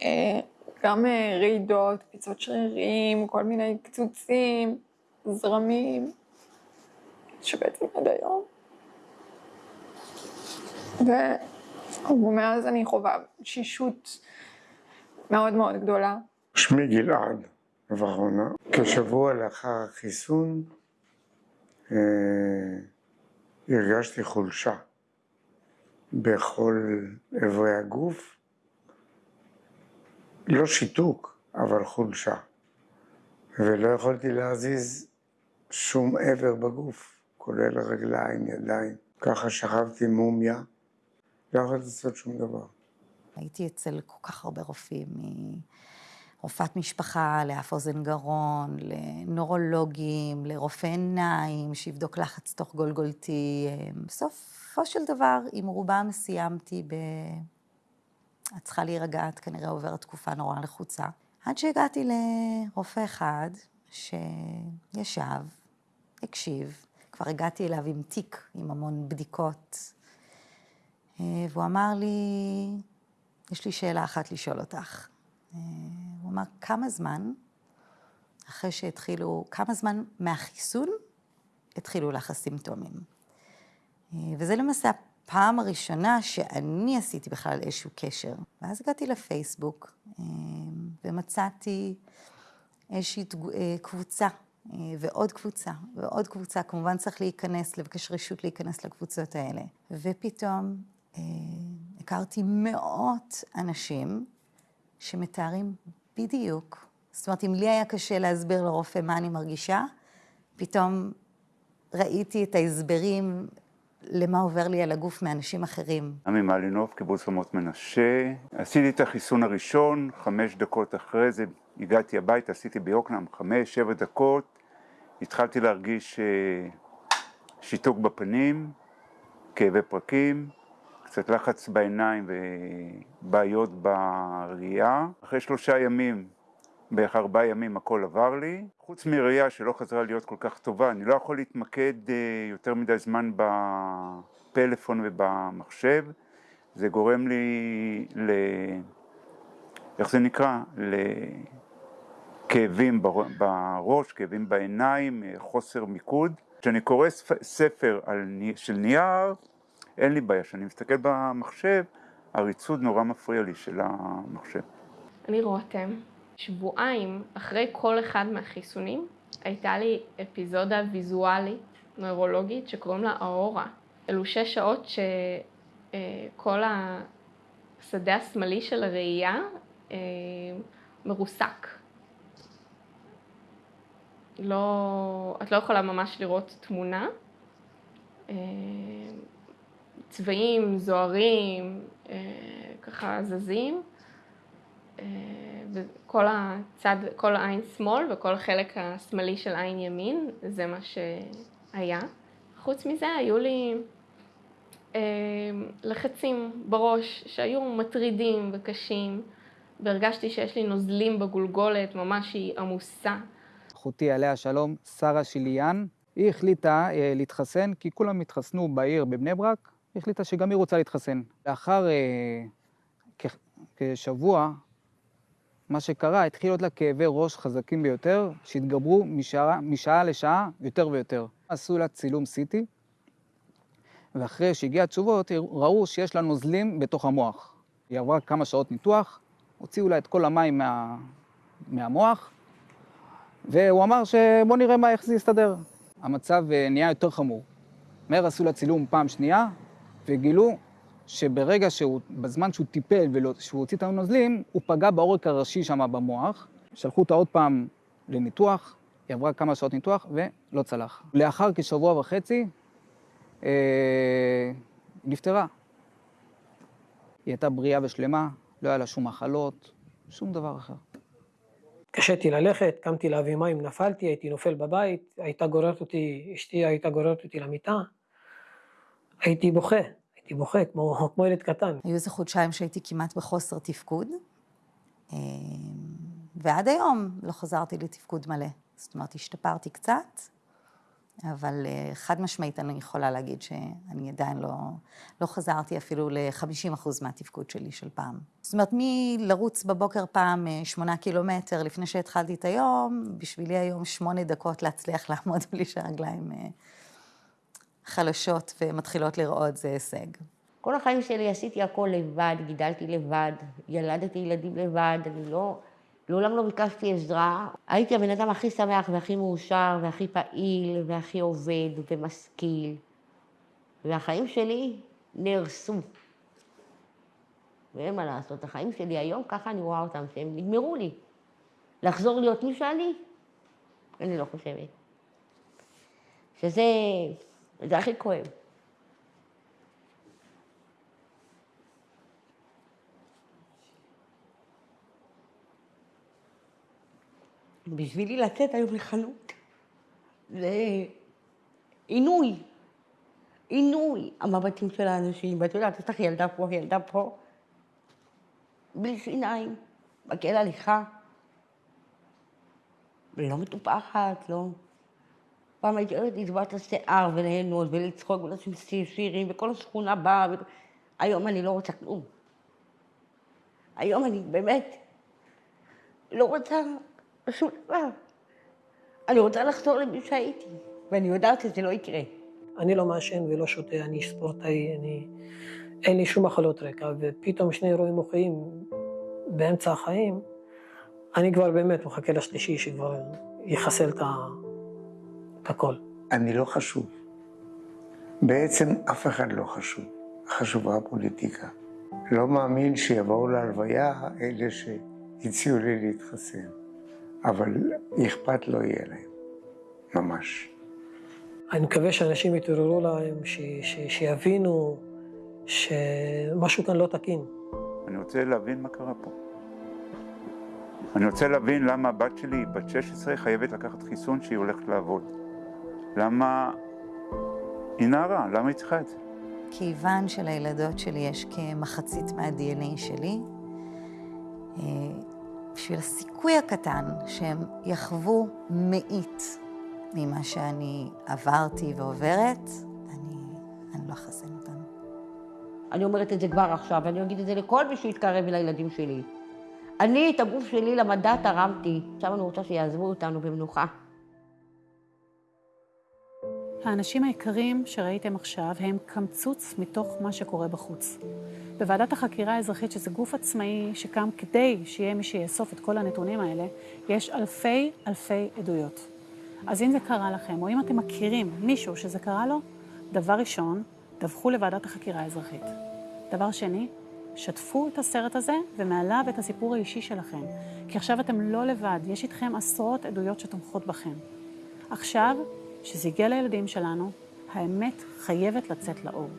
אה, גם אה, רעידות, קפיצות שרירים, כל מיני קצוצים, זרמים, שבעצם עד היום. ומאז אני חווה שישות מאוד מאוד גדולה. שמי גלעד ורונה, כשבוע לאחר החיסון אה, הרגשתי חולשה בכל איברי הגוף, לא שיתוק, אבל חולשה, ולא יכולתי להזיז שום איבר בגוף, כולל רגליים, ידיים. ככה שכבתי מומיה, לא יכולתי לעשות שום דבר. הייתי אצל כל כך הרבה רופאים, רופאת משפחה, לאף אוזן גרון, לנורולוגים, לרופא עיניים, שיבדוק לחץ תוך גולגולתי. בסופו של דבר, עם רובם סיימתי ב... את צריכה להירגע, את כנראה עוברת תקופה נורא לחוצה. עד שהגעתי לרופא אחד שישב, הקשיב, כבר הגעתי אליו עם תיק, עם המון בדיקות, והוא אמר לי, יש לי שאלה אחת לשאול אותך. הוא אמר, כמה זמן אחרי שהתחילו, כמה זמן מהחיסון התחילו לך הסימפטומים? וזה למעשה הפעם הראשונה שאני עשיתי בכלל איזשהו קשר. ואז הגעתי לפייסבוק ומצאתי איזושהי קבוצה ועוד קבוצה ועוד קבוצה. כמובן צריך להיכנס, לבקש רשות להיכנס לקבוצות האלה. ופתאום הכרתי מאות אנשים שמתארים בדיוק. זאת אומרת, אם לי היה קשה להסביר לרופא מה אני מרגישה, פתאום ראיתי את ההסברים למה עובר לי על הגוף מאנשים אחרים. עמי מלינוב, קיבוץ רמות מנשה. עשיתי את החיסון הראשון, חמש דקות אחרי זה הגעתי הביתה, עשיתי ביוקנעם חמש, שבע דקות. התחלתי להרגיש שיתוק בפנים, כאבי פרקים, קצת לחץ בעיניים ובעיות בראייה. אחרי שלושה ימים, בערך ארבעה ימים הכל עבר לי. חוץ מראייה שלא חזרה להיות כל כך טובה, אני לא יכול להתמקד יותר מדי זמן בפלאפון ובמחשב. זה גורם לי ל... איך זה נקרא? לכאבים בראש, כאבים בעיניים, חוסר מיקוד. כשאני קורא ספר על, של נייר, אין לי בעיה. כשאני מסתכל במחשב, הריצוד נורא מפריע לי של המחשב. אני רותם. שבועיים אחרי כל אחד מהחיסונים, הייתה לי אפיזודה ויזואלית, נוירולוגית, שקוראים לה האורה. אלו שש שעות שכל השדה השמאלי של הראייה מרוסק. לא, את לא יכולה ממש לראות תמונה. צבעים זוהרים, ככה זזים. וכל הצד, כל העין שמאל וכל החלק השמאלי של עין ימין, זה מה שהיה. חוץ מזה היו לי אה, לחצים בראש שהיו מטרידים וקשים, והרגשתי שיש לי נוזלים בגולגולת, ממש היא עמוסה. אחותי עליה השלום, שרה שיליאן, היא החליטה אה, להתחסן, כי כולם התחסנו בעיר בבני ברק, החליטה שגם היא רוצה להתחסן. לאחר אה, כשבוע, מה שקרה, התחיל להיות לה כאבי ראש חזקים ביותר, שהתגברו משעה, משעה לשעה יותר ויותר. עשו לה צילום CT, ואחרי שהגיע התשובות, ראו שיש לה נוזלים בתוך המוח. היא עברה כמה שעות ניתוח, הוציאו לה את כל המים מה, מהמוח, והוא אמר שבוא נראה מה, איך זה יסתדר. המצב אה, נהיה יותר חמור. מהר עשו לה צילום פעם שנייה, וגילו שברגע שהוא, בזמן שהוא טיפל ושהוא הוציא את הנוזלים, הוא פגע בעורק הראשי שם במוח. שלחו אותה עוד פעם לניתוח, היא עברה כמה שעות ניתוח ולא צלח. לאחר כשבוע וחצי, אה, נפטרה. היא הייתה בריאה ושלמה, לא היה לה שום מחלות, שום דבר אחר. קשיתי ללכת, קמתי להביא מים, נפלתי, הייתי נופל בבית, הייתה גוררת אותי, אשתי הייתה גוררת אותי למיטה, הייתי בוכה. הייתי בוכה כמו, כמו ילד קטן. היו איזה חודשיים שהייתי כמעט בחוסר תפקוד, אה, ועד היום לא חזרתי לתפקוד מלא. זאת אומרת, השתפרתי קצת, אבל אה, חד משמעית אני יכולה להגיד שאני עדיין לא, לא חזרתי אפילו ל-50% מהתפקוד שלי של פעם. זאת אומרת, מלרוץ בבוקר פעם אה, שמונה קילומטר לפני שהתחלתי את היום, בשבילי היום שמונה דקות להצליח לעמוד בלי שהרגליים חלשות ומתחילות לראות זה הישג. כל החיים שלי עשיתי הכל לבד, גידלתי לבד, ילדתי ילדים לבד, אני לא, לעולם לא ביקשתי עזרה. הייתי הבן אדם הכי שמח והכי מאושר והכי פעיל והכי עובד ומשכיל. והחיים שלי נהרסו. ואין מה לעשות, החיים שלי היום, ככה אני רואה אותם, שהם נגמרו לי. לחזור להיות מי שאני, אני לא חושבת. שזה זה הכי כואב. בשבילי לצאת היום לחנות זה עינוי, עינוי המבטים של האנשים, ואת יודעת, יש לך ילדה פה, ילדה פה, בלי שיניים, מקל הליכה, לא מטופחת, לא... פעם הייתי אוהבת את השיער וליהנות ולצחוק ולשים שירים וכל השכונה באה. ו... היום אני לא רוצה כלום. היום אני באמת לא רוצה שום דבר. אני רוצה לחזור למי שהייתי, ואני יודעת שזה לא יקרה. אני לא מעשן ולא שותה, אני ספורטאי, אני... אין לי שום מחלות רקע, ופתאום שני אירועים מוחיים באמצע החיים, אני כבר באמת מחכה לשלישי שכבר יחסל את ה... הכל. אני לא חשוב. בעצם אף אחד לא חשוב. חשובה הפוליטיקה. לא מאמין שיבואו להלוויה אלה שהציעו לי להתחסן, אבל אכפת לא יהיה להם, ממש. אני מקווה שאנשים יתעוררו להם, ש, ש, שיבינו שמשהו כאן לא תקין. אני רוצה להבין מה קרה פה. אני רוצה להבין למה הבת שלי, בת 16, חייבת לקחת חיסון שהיא הולכת לעבוד. למה היא נערה? למה היא צריכה את זה? כיוון שלילדות שלי יש כמחצית מה-DNA שלי, אה, בשביל הסיכוי הקטן שהם יחוו מאית ממה שאני עברתי ועוברת, אני, אני לא אחסן אותם. אני אומרת את זה כבר עכשיו, ואני אגיד את זה לכל מי שיתקרב אל הילדים שלי. אני את הגוף שלי למדע תרמתי, עכשיו אני רוצה שיעזבו אותנו במנוחה. האנשים היקרים שראיתם עכשיו הם קמצוץ מתוך מה שקורה בחוץ. בוועדת החקירה האזרחית, שזה גוף עצמאי שקם כדי שיהיה מי שיאסוף את כל הנתונים האלה, יש אלפי אלפי עדויות. אז אם זה קרה לכם, או אם אתם מכירים מישהו שזה קרה לו, דבר ראשון, דווחו לוועדת החקירה האזרחית. דבר שני, שתפו את הסרט הזה ומעליו את הסיפור האישי שלכם. כי עכשיו אתם לא לבד, יש איתכם עשרות עדויות שתומכות בכם. עכשיו, כשזה הגיע לילדים שלנו, האמת חייבת לצאת לאור.